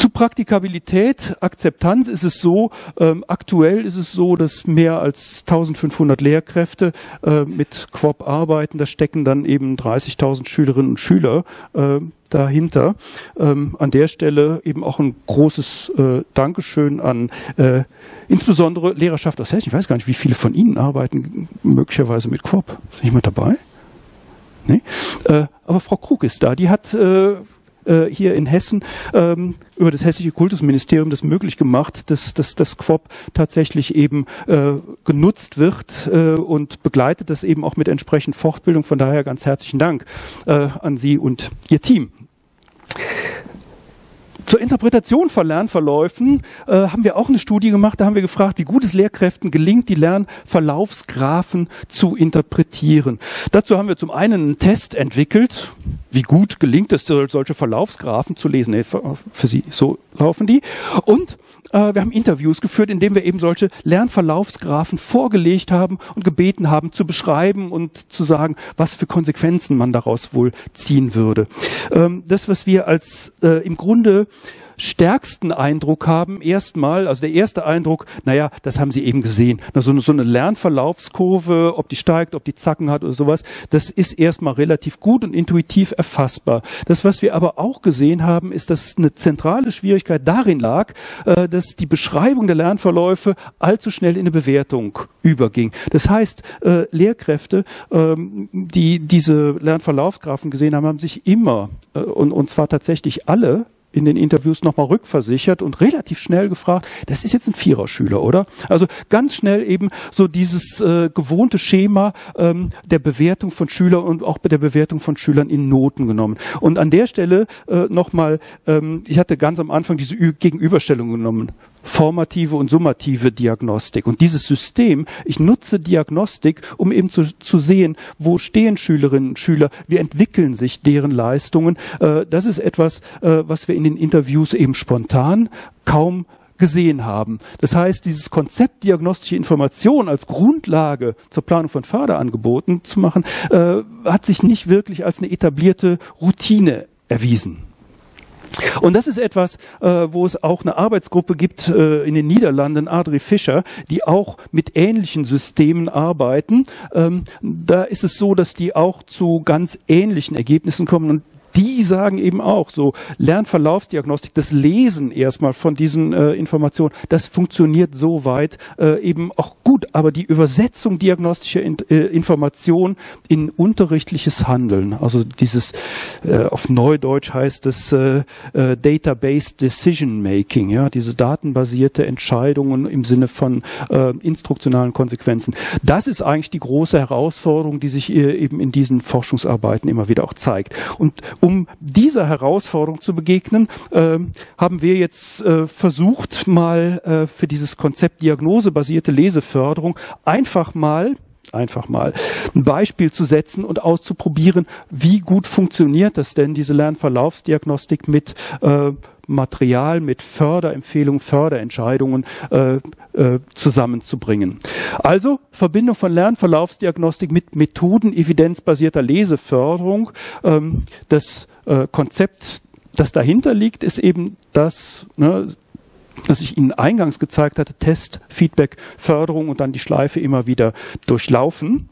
Zu Praktikabilität, Akzeptanz ist es so, ähm, aktuell ist es so, dass mehr als 1500 Lehrkräfte äh, mit Quop arbeiten. Da stecken dann eben 30.000 Schülerinnen und Schüler äh, dahinter. Ähm, an der Stelle eben auch ein großes äh, Dankeschön an äh, insbesondere Lehrerschaft aus Hessen. Ich weiß gar nicht, wie viele von Ihnen arbeiten möglicherweise mit Quop. Sind jemand dabei? Nee? Äh, aber Frau Krug ist da. Die hat äh, äh, hier in Hessen ähm, über das hessische Kultusministerium das möglich gemacht, dass, dass das Quop tatsächlich eben äh, genutzt wird äh, und begleitet das eben auch mit entsprechend Fortbildung. Von daher ganz herzlichen Dank äh, an Sie und Ihr Team. Zur Interpretation von Lernverläufen äh, haben wir auch eine Studie gemacht. Da haben wir gefragt, wie gut es Lehrkräften gelingt, die Lernverlaufsgraphen zu interpretieren. Dazu haben wir zum einen einen Test entwickelt. Wie gut gelingt es, solche Verlaufsgraphen zu lesen? Nee, für, Sie, so laufen die. Und äh, wir haben Interviews geführt, in denen wir eben solche Lernverlaufsgraphen vorgelegt haben und gebeten haben zu beschreiben und zu sagen, was für Konsequenzen man daraus wohl ziehen würde. Ähm, das, was wir als äh, im Grunde stärksten Eindruck haben, erstmal, also der erste Eindruck, naja, das haben Sie eben gesehen, so eine, so eine Lernverlaufskurve, ob die steigt, ob die Zacken hat oder sowas, das ist erstmal relativ gut und intuitiv erfassbar. Das, was wir aber auch gesehen haben, ist, dass eine zentrale Schwierigkeit darin lag, äh, dass die Beschreibung der Lernverläufe allzu schnell in eine Bewertung überging. Das heißt, äh, Lehrkräfte, ähm, die diese Lernverlaufsgrafen gesehen haben, haben sich immer, äh, und, und zwar tatsächlich alle, in den Interviews nochmal rückversichert und relativ schnell gefragt, das ist jetzt ein Viererschüler, oder? Also ganz schnell eben so dieses äh, gewohnte Schema ähm, der Bewertung von Schülern und auch bei der Bewertung von Schülern in Noten genommen. Und an der Stelle äh, nochmal, ähm, ich hatte ganz am Anfang diese Ü Gegenüberstellung genommen formative und summative Diagnostik. Und dieses System, ich nutze Diagnostik, um eben zu, zu sehen, wo stehen Schülerinnen und Schüler, wie entwickeln sich deren Leistungen. Äh, das ist etwas, äh, was wir in den Interviews eben spontan kaum gesehen haben. Das heißt, dieses Konzept diagnostische Information als Grundlage zur Planung von Förderangeboten zu machen, äh, hat sich nicht wirklich als eine etablierte Routine erwiesen. Und das ist etwas, äh, wo es auch eine Arbeitsgruppe gibt äh, in den Niederlanden, Adri Fischer, die auch mit ähnlichen Systemen arbeiten. Ähm, da ist es so, dass die auch zu ganz ähnlichen Ergebnissen kommen und die sagen eben auch so, Lernverlaufsdiagnostik, das Lesen erstmal von diesen äh, Informationen, das funktioniert so weit äh, eben auch gut, aber die Übersetzung diagnostischer in, äh, Informationen in unterrichtliches Handeln, also dieses äh, auf Neudeutsch heißt es äh, äh, Database Decision Making, ja, diese datenbasierte Entscheidungen im Sinne von äh, instruktionalen Konsequenzen. Das ist eigentlich die große Herausforderung, die sich äh, eben in diesen Forschungsarbeiten immer wieder auch zeigt. Und um dieser Herausforderung zu begegnen, äh, haben wir jetzt äh, versucht, mal äh, für dieses Konzept diagnosebasierte Leseförderung einfach mal einfach mal ein Beispiel zu setzen und auszuprobieren, wie gut funktioniert das denn, diese Lernverlaufsdiagnostik mit äh, Material, mit Förderempfehlungen, Förderentscheidungen äh, äh, zusammenzubringen. Also Verbindung von Lernverlaufsdiagnostik mit Methoden evidenzbasierter Leseförderung. Ähm, das äh, Konzept, das dahinter liegt, ist eben das, ne, das ich Ihnen eingangs gezeigt hatte, Test, Feedback, Förderung und dann die Schleife immer wieder durchlaufen.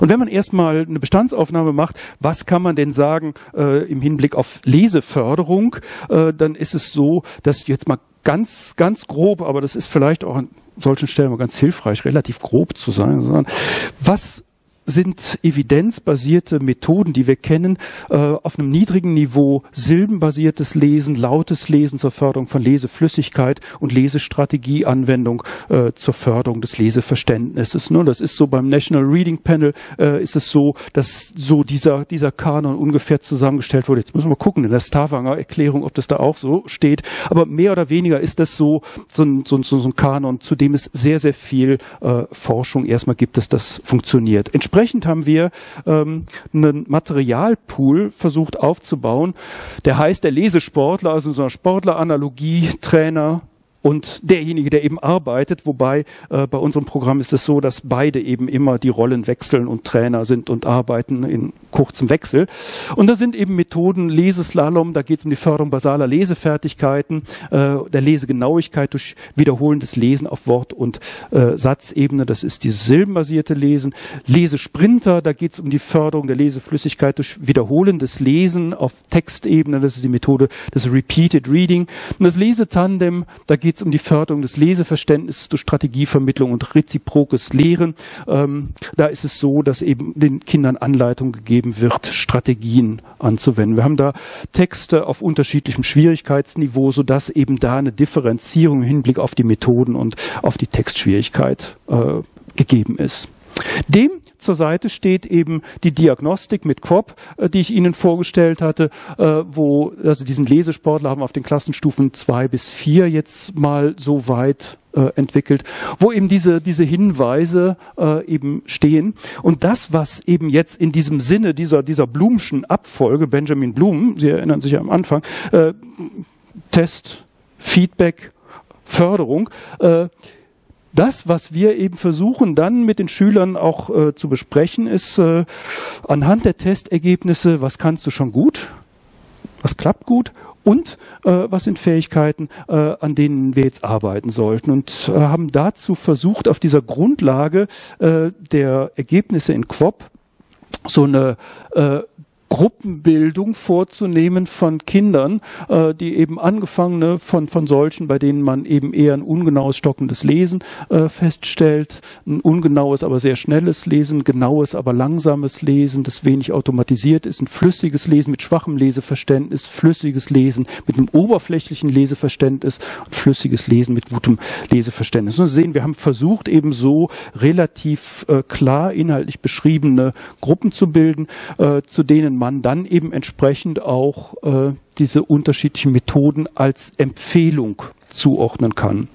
Und wenn man erstmal eine Bestandsaufnahme macht, was kann man denn sagen äh, im Hinblick auf Leseförderung, äh, dann ist es so, dass jetzt mal ganz, ganz grob, aber das ist vielleicht auch an solchen Stellen mal ganz hilfreich, relativ grob zu sein, sondern was sind evidenzbasierte Methoden, die wir kennen, äh, auf einem niedrigen Niveau silbenbasiertes Lesen, lautes Lesen zur Förderung von Leseflüssigkeit und Lesestrategieanwendung äh, zur Förderung des Leseverständnisses. Ne? Das ist so beim National Reading Panel äh, ist es so, dass so dieser, dieser Kanon ungefähr zusammengestellt wurde. Jetzt müssen wir gucken in der Stavanger Erklärung, ob das da auch so steht. Aber mehr oder weniger ist das so, so ein, so, so, so ein Kanon, zu dem es sehr, sehr viel äh, Forschung erstmal gibt, dass das funktioniert. Entsprechend Entsprechend haben wir ähm, einen Materialpool versucht aufzubauen, der heißt der Lesesportler, also so eine Sportleranalogie, Trainer, und derjenige, der eben arbeitet, wobei äh, bei unserem Programm ist es so, dass beide eben immer die Rollen wechseln und Trainer sind und arbeiten in kurzem Wechsel. Und da sind eben Methoden Leseslalom, da geht es um die Förderung basaler Lesefertigkeiten, äh, der Lesegenauigkeit durch wiederholendes Lesen auf Wort- und äh, Satzebene, das ist dieses silbenbasierte Lesen. Lesesprinter, da geht es um die Förderung der Leseflüssigkeit durch wiederholendes Lesen auf Textebene, das ist die Methode des Repeated Reading. Und das Lesetandem, da geht es um die Förderung des Leseverständnisses durch Strategievermittlung und reziprokes Lehren. Ähm, da ist es so, dass eben den Kindern Anleitung gegeben wird, Strategien anzuwenden. Wir haben da Texte auf unterschiedlichem Schwierigkeitsniveau, sodass eben da eine Differenzierung im Hinblick auf die Methoden und auf die Textschwierigkeit äh, gegeben ist. Dem zur Seite steht eben die Diagnostik mit Quop, äh, die ich Ihnen vorgestellt hatte, äh, wo also diesen Lesesportler haben wir auf den Klassenstufen zwei bis vier jetzt mal so weit äh, entwickelt, wo eben diese, diese Hinweise äh, eben stehen. Und das, was eben jetzt in diesem Sinne dieser, dieser Blumschen Abfolge, Benjamin Blum, Sie erinnern sich ja am Anfang, äh, Test, Feedback, Förderung, äh, das, was wir eben versuchen dann mit den Schülern auch äh, zu besprechen, ist äh, anhand der Testergebnisse, was kannst du schon gut, was klappt gut und äh, was sind Fähigkeiten, äh, an denen wir jetzt arbeiten sollten? Und äh, haben dazu versucht, auf dieser Grundlage äh, der Ergebnisse in Quop so eine äh, Gruppenbildung vorzunehmen von Kindern, äh, die eben angefangene von, von solchen, bei denen man eben eher ein ungenaues, stockendes Lesen äh, feststellt, ein ungenaues, aber sehr schnelles Lesen, genaues, aber langsames Lesen, das wenig automatisiert ist, ein flüssiges Lesen mit schwachem Leseverständnis, flüssiges Lesen mit einem oberflächlichen Leseverständnis und flüssiges Lesen mit gutem Leseverständnis. Und sehen, wir haben versucht, eben so relativ äh, klar inhaltlich beschriebene Gruppen zu bilden, äh, zu denen man dann eben entsprechend auch äh, diese unterschiedlichen Methoden als Empfehlung zuordnen kann.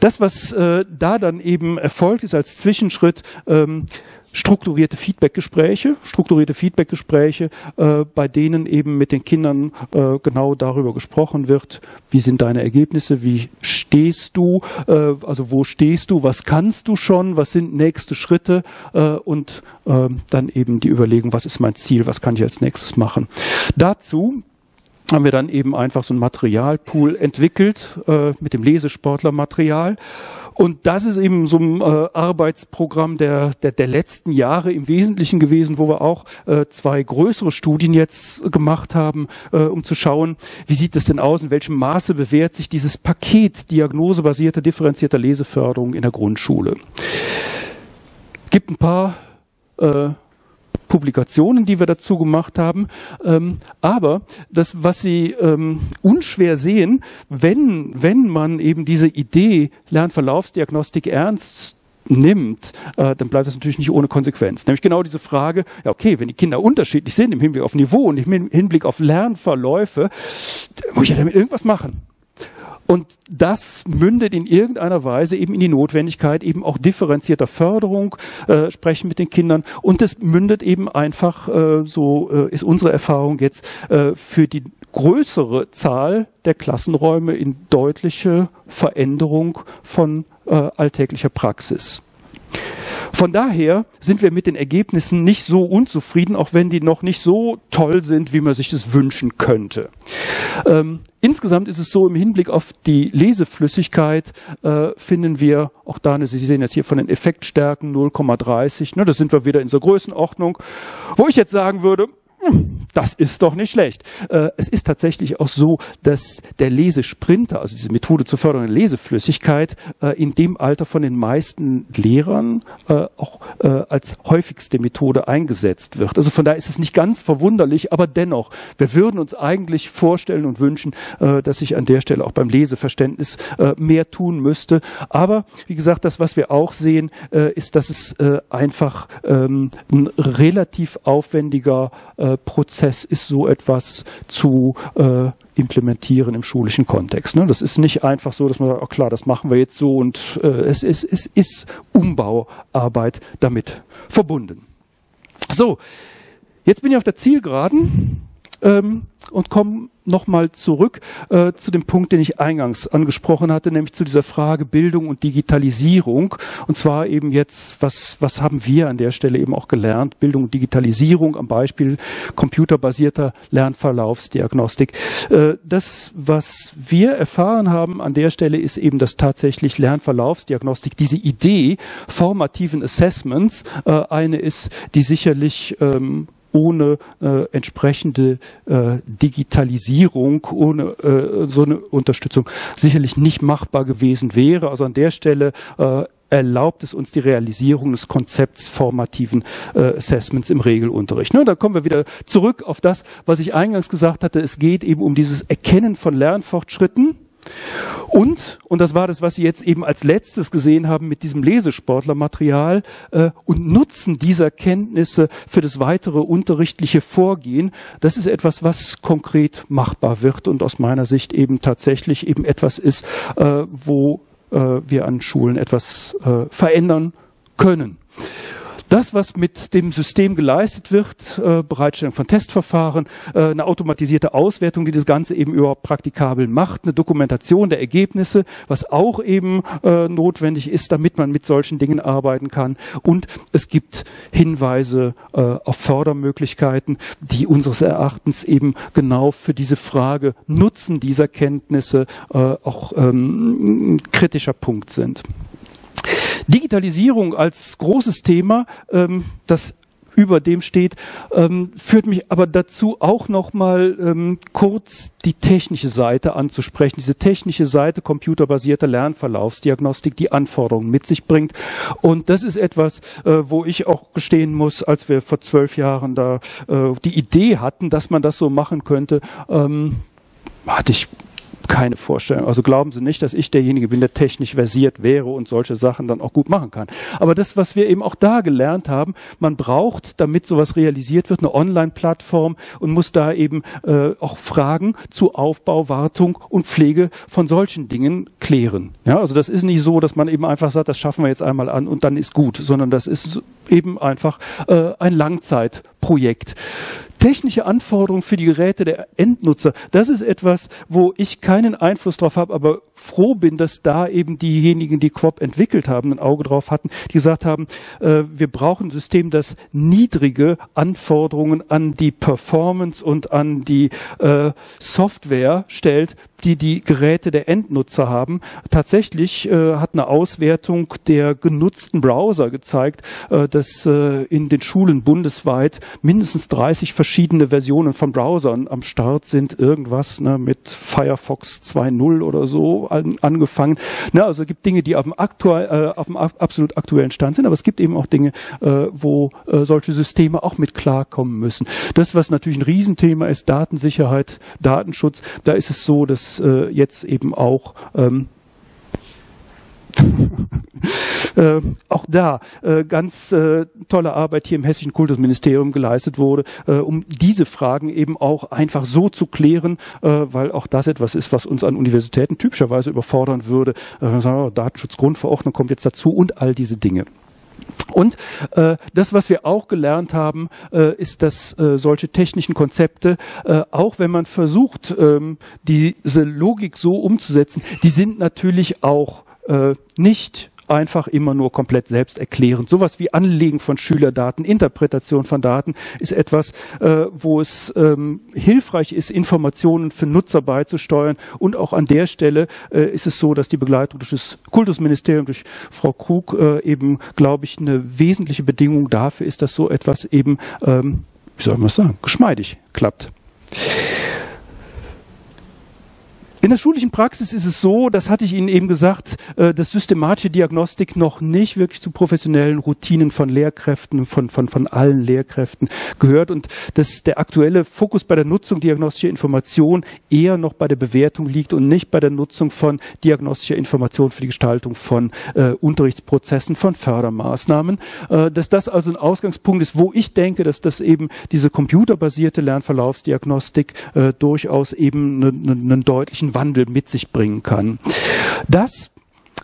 Das, was äh, da dann eben erfolgt ist als Zwischenschritt, ähm, strukturierte Feedbackgespräche, strukturierte Feedbackgespräche, äh, bei denen eben mit den Kindern äh, genau darüber gesprochen wird, wie sind deine Ergebnisse, wie stehst du, äh, also wo stehst du, was kannst du schon, was sind nächste Schritte äh, und äh, dann eben die Überlegung, was ist mein Ziel, was kann ich als nächstes machen. Dazu haben wir dann eben einfach so ein Materialpool entwickelt äh, mit dem Lesesportlermaterial. Und das ist eben so ein äh, Arbeitsprogramm der, der, der letzten Jahre im Wesentlichen gewesen, wo wir auch äh, zwei größere Studien jetzt gemacht haben, äh, um zu schauen, wie sieht es denn aus, in welchem Maße bewährt sich dieses Paket diagnosebasierter, differenzierter Leseförderung in der Grundschule. Gibt ein paar äh, Publikationen, die wir dazu gemacht haben. Ähm, aber das, was Sie ähm, unschwer sehen, wenn, wenn man eben diese Idee Lernverlaufsdiagnostik ernst nimmt, äh, dann bleibt das natürlich nicht ohne Konsequenz. Nämlich genau diese Frage, ja okay, wenn die Kinder unterschiedlich sind im Hinblick auf Niveau und im Hinblick auf Lernverläufe, muss ich ja damit irgendwas machen. Und das mündet in irgendeiner Weise eben in die Notwendigkeit eben auch differenzierter Förderung, äh, sprechen mit den Kindern. Und es mündet eben einfach, äh, so äh, ist unsere Erfahrung jetzt, äh, für die größere Zahl der Klassenräume in deutliche Veränderung von äh, alltäglicher Praxis. Von daher sind wir mit den Ergebnissen nicht so unzufrieden, auch wenn die noch nicht so toll sind, wie man sich das wünschen könnte. Ähm, insgesamt ist es so, im Hinblick auf die Leseflüssigkeit äh, finden wir auch da, Sie sehen jetzt hier von den Effektstärken 0,30, ne, da sind wir wieder in so Größenordnung, wo ich jetzt sagen würde, das ist doch nicht schlecht. Äh, es ist tatsächlich auch so, dass der Lesesprinter, also diese Methode zur Förderung der Leseflüssigkeit, äh, in dem Alter von den meisten Lehrern äh, auch als häufigste Methode eingesetzt wird. Also von daher ist es nicht ganz verwunderlich, aber dennoch, wir würden uns eigentlich vorstellen und wünschen, dass sich an der Stelle auch beim Leseverständnis mehr tun müsste. Aber wie gesagt, das, was wir auch sehen, ist, dass es einfach ähm, ein relativ aufwendiger Prozess ist, so etwas zu äh, implementieren im schulischen Kontext. Ne? Das ist nicht einfach so, dass man sagt, oh klar, das machen wir jetzt so und äh, es, ist, es ist Umbauarbeit damit verbunden. So, jetzt bin ich auf der Zielgeraden. Ähm, und komme nochmal zurück äh, zu dem Punkt, den ich eingangs angesprochen hatte, nämlich zu dieser Frage Bildung und Digitalisierung. Und zwar eben jetzt, was, was haben wir an der Stelle eben auch gelernt? Bildung und Digitalisierung am Beispiel computerbasierter Lernverlaufsdiagnostik. Äh, das, was wir erfahren haben an der Stelle, ist eben, dass tatsächlich Lernverlaufsdiagnostik, diese Idee formativen Assessments, äh, eine ist, die sicherlich ähm, ohne äh, entsprechende äh, Digitalisierung, ohne äh, so eine Unterstützung sicherlich nicht machbar gewesen wäre. Also an der Stelle äh, erlaubt es uns die Realisierung des Konzepts formativen äh, Assessments im Regelunterricht. Ne, da kommen wir wieder zurück auf das, was ich eingangs gesagt hatte. Es geht eben um dieses Erkennen von Lernfortschritten und, und das war das, was Sie jetzt eben als letztes gesehen haben mit diesem Lesesportlermaterial, äh, und Nutzen dieser Kenntnisse für das weitere unterrichtliche Vorgehen, das ist etwas, was konkret machbar wird und aus meiner Sicht eben tatsächlich eben etwas ist, äh, wo äh, wir an Schulen etwas äh, verändern können. Das, was mit dem System geleistet wird, äh, Bereitstellung von Testverfahren, äh, eine automatisierte Auswertung, die das Ganze eben überhaupt praktikabel macht, eine Dokumentation der Ergebnisse, was auch eben äh, notwendig ist, damit man mit solchen Dingen arbeiten kann. Und es gibt Hinweise äh, auf Fördermöglichkeiten, die unseres Erachtens eben genau für diese Frage Nutzen dieser Kenntnisse äh, auch ähm, kritischer Punkt sind. Digitalisierung als großes Thema, ähm, das über dem steht, ähm, führt mich aber dazu auch noch mal ähm, kurz die technische Seite anzusprechen. Diese technische Seite computerbasierter Lernverlaufsdiagnostik, die Anforderungen mit sich bringt. Und das ist etwas, äh, wo ich auch gestehen muss, als wir vor zwölf Jahren da äh, die Idee hatten, dass man das so machen könnte, ähm, hatte ich keine Vorstellung. Also glauben Sie nicht, dass ich derjenige bin, der technisch versiert wäre und solche Sachen dann auch gut machen kann. Aber das, was wir eben auch da gelernt haben, man braucht, damit sowas realisiert wird, eine Online-Plattform und muss da eben äh, auch Fragen zu Aufbau, Wartung und Pflege von solchen Dingen klären. Ja, also das ist nicht so, dass man eben einfach sagt, das schaffen wir jetzt einmal an und dann ist gut, sondern das ist eben einfach äh, ein Langzeitprojekt technische Anforderungen für die Geräte der Endnutzer, das ist etwas, wo ich keinen Einfluss drauf habe, aber froh bin, dass da eben diejenigen, die Quop entwickelt haben, ein Auge drauf hatten, die gesagt haben, äh, wir brauchen ein System, das niedrige Anforderungen an die Performance und an die äh, Software stellt, die die Geräte der Endnutzer haben. Tatsächlich äh, hat eine Auswertung der genutzten Browser gezeigt, äh, dass äh, in den Schulen bundesweit mindestens 30 verschiedene Versionen von Browsern am Start sind. Irgendwas ne, mit Firefox 2.0 oder so an, angefangen. Ne, also es gibt Dinge, die auf dem, aktuell, äh, auf dem absolut aktuellen Stand sind, aber es gibt eben auch Dinge, äh, wo äh, solche Systeme auch mit klarkommen müssen. Das, was natürlich ein Riesenthema ist, Datensicherheit, Datenschutz, da ist es so, dass äh, jetzt eben auch ähm, äh, auch da äh, ganz äh, tolle Arbeit hier im Hessischen Kultusministerium geleistet wurde, äh, um diese Fragen eben auch einfach so zu klären, äh, weil auch das etwas ist, was uns an Universitäten typischerweise überfordern würde. Äh, sagen, oh, Datenschutzgrundverordnung kommt jetzt dazu und all diese Dinge. Und äh, das, was wir auch gelernt haben, äh, ist, dass äh, solche technischen Konzepte, äh, auch wenn man versucht, ähm, diese Logik so umzusetzen, die sind natürlich auch äh, nicht einfach immer nur komplett selbsterklärend. Sowas wie Anlegen von Schülerdaten, Interpretation von Daten ist etwas, äh, wo es ähm, hilfreich ist, Informationen für Nutzer beizusteuern. Und auch an der Stelle äh, ist es so, dass die Begleitung durch das Kultusministerium, durch Frau Krug äh, eben, glaube ich, eine wesentliche Bedingung dafür ist, dass so etwas eben, ähm, wie soll man das sagen, geschmeidig klappt. In der schulischen Praxis ist es so, das hatte ich Ihnen eben gesagt, äh, dass systematische Diagnostik noch nicht wirklich zu professionellen Routinen von Lehrkräften, von, von, von allen Lehrkräften gehört und dass der aktuelle Fokus bei der Nutzung diagnostischer Information eher noch bei der Bewertung liegt und nicht bei der Nutzung von diagnostischer Information für die Gestaltung von äh, Unterrichtsprozessen, von Fördermaßnahmen. Äh, dass das also ein Ausgangspunkt ist, wo ich denke, dass das eben diese computerbasierte Lernverlaufsdiagnostik äh, durchaus eben einen, einen deutlichen Wandel mit sich bringen kann. Das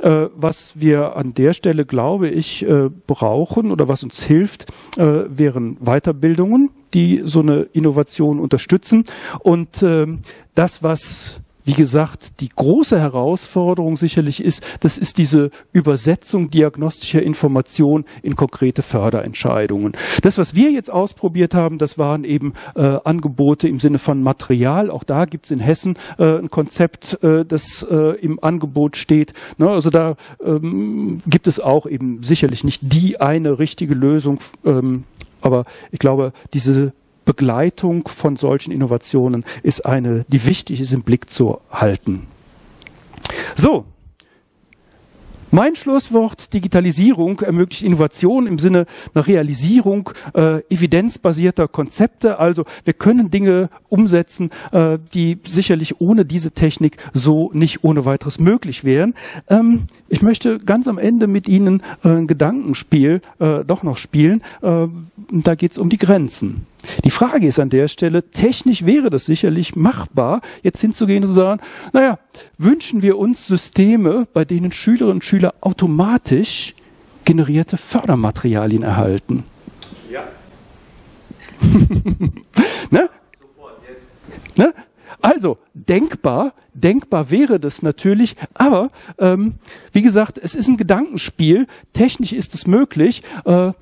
äh, was wir an der Stelle, glaube ich, äh, brauchen oder was uns hilft, äh, wären Weiterbildungen, die so eine Innovation unterstützen. Und ähm, das, was wie gesagt, die große Herausforderung sicherlich ist, das ist diese Übersetzung diagnostischer Information in konkrete Förderentscheidungen. Das, was wir jetzt ausprobiert haben, das waren eben äh, Angebote im Sinne von Material. Auch da gibt es in Hessen äh, ein Konzept, äh, das äh, im Angebot steht. Ne? Also da ähm, gibt es auch eben sicherlich nicht die eine richtige Lösung. Ähm, aber ich glaube, diese Begleitung von solchen Innovationen ist eine, die wichtig ist im Blick zu halten. So, mein Schlusswort, Digitalisierung ermöglicht Innovation im Sinne einer Realisierung äh, evidenzbasierter Konzepte. Also wir können Dinge umsetzen, äh, die sicherlich ohne diese Technik so nicht ohne weiteres möglich wären. Ähm, ich möchte ganz am Ende mit Ihnen äh, ein Gedankenspiel äh, doch noch spielen. Da geht es um die Grenzen. Die Frage ist an der Stelle, technisch wäre das sicherlich machbar, jetzt hinzugehen und zu sagen, naja, wünschen wir uns Systeme, bei denen Schülerinnen und Schüler automatisch generierte Fördermaterialien erhalten? Ja. ne? Sofort, jetzt. Ne? Also, denkbar, denkbar wäre das natürlich, aber ähm, wie gesagt, es ist ein Gedankenspiel, technisch ist es möglich. Äh,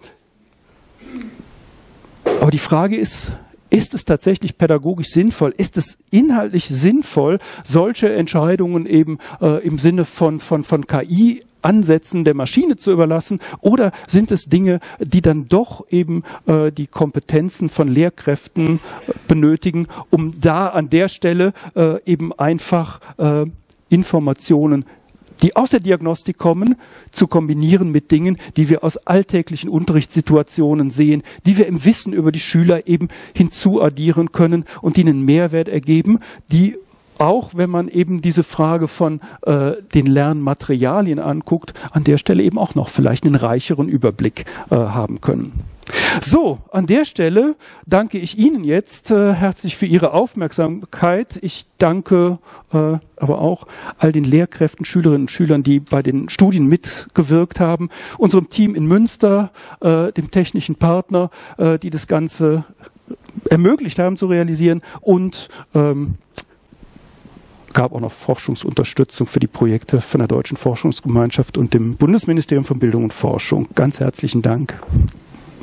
aber die Frage ist, ist es tatsächlich pädagogisch sinnvoll? Ist es inhaltlich sinnvoll, solche Entscheidungen eben äh, im Sinne von, von, von KI Ansätzen der Maschine zu überlassen oder sind es Dinge, die dann doch eben äh, die Kompetenzen von Lehrkräften äh, benötigen, um da an der Stelle äh, eben einfach äh, Informationen die aus der Diagnostik kommen, zu kombinieren mit Dingen, die wir aus alltäglichen Unterrichtssituationen sehen, die wir im Wissen über die Schüler eben hinzuaddieren können und die einen Mehrwert ergeben, die auch wenn man eben diese Frage von äh, den Lernmaterialien anguckt, an der Stelle eben auch noch vielleicht einen reicheren Überblick äh, haben können. So, an der Stelle danke ich Ihnen jetzt äh, herzlich für Ihre Aufmerksamkeit. Ich danke äh, aber auch all den Lehrkräften, Schülerinnen und Schülern, die bei den Studien mitgewirkt haben, unserem Team in Münster, äh, dem technischen Partner, äh, die das Ganze ermöglicht haben zu realisieren und ähm, gab auch noch Forschungsunterstützung für die Projekte von der Deutschen Forschungsgemeinschaft und dem Bundesministerium von Bildung und Forschung. Ganz herzlichen Dank.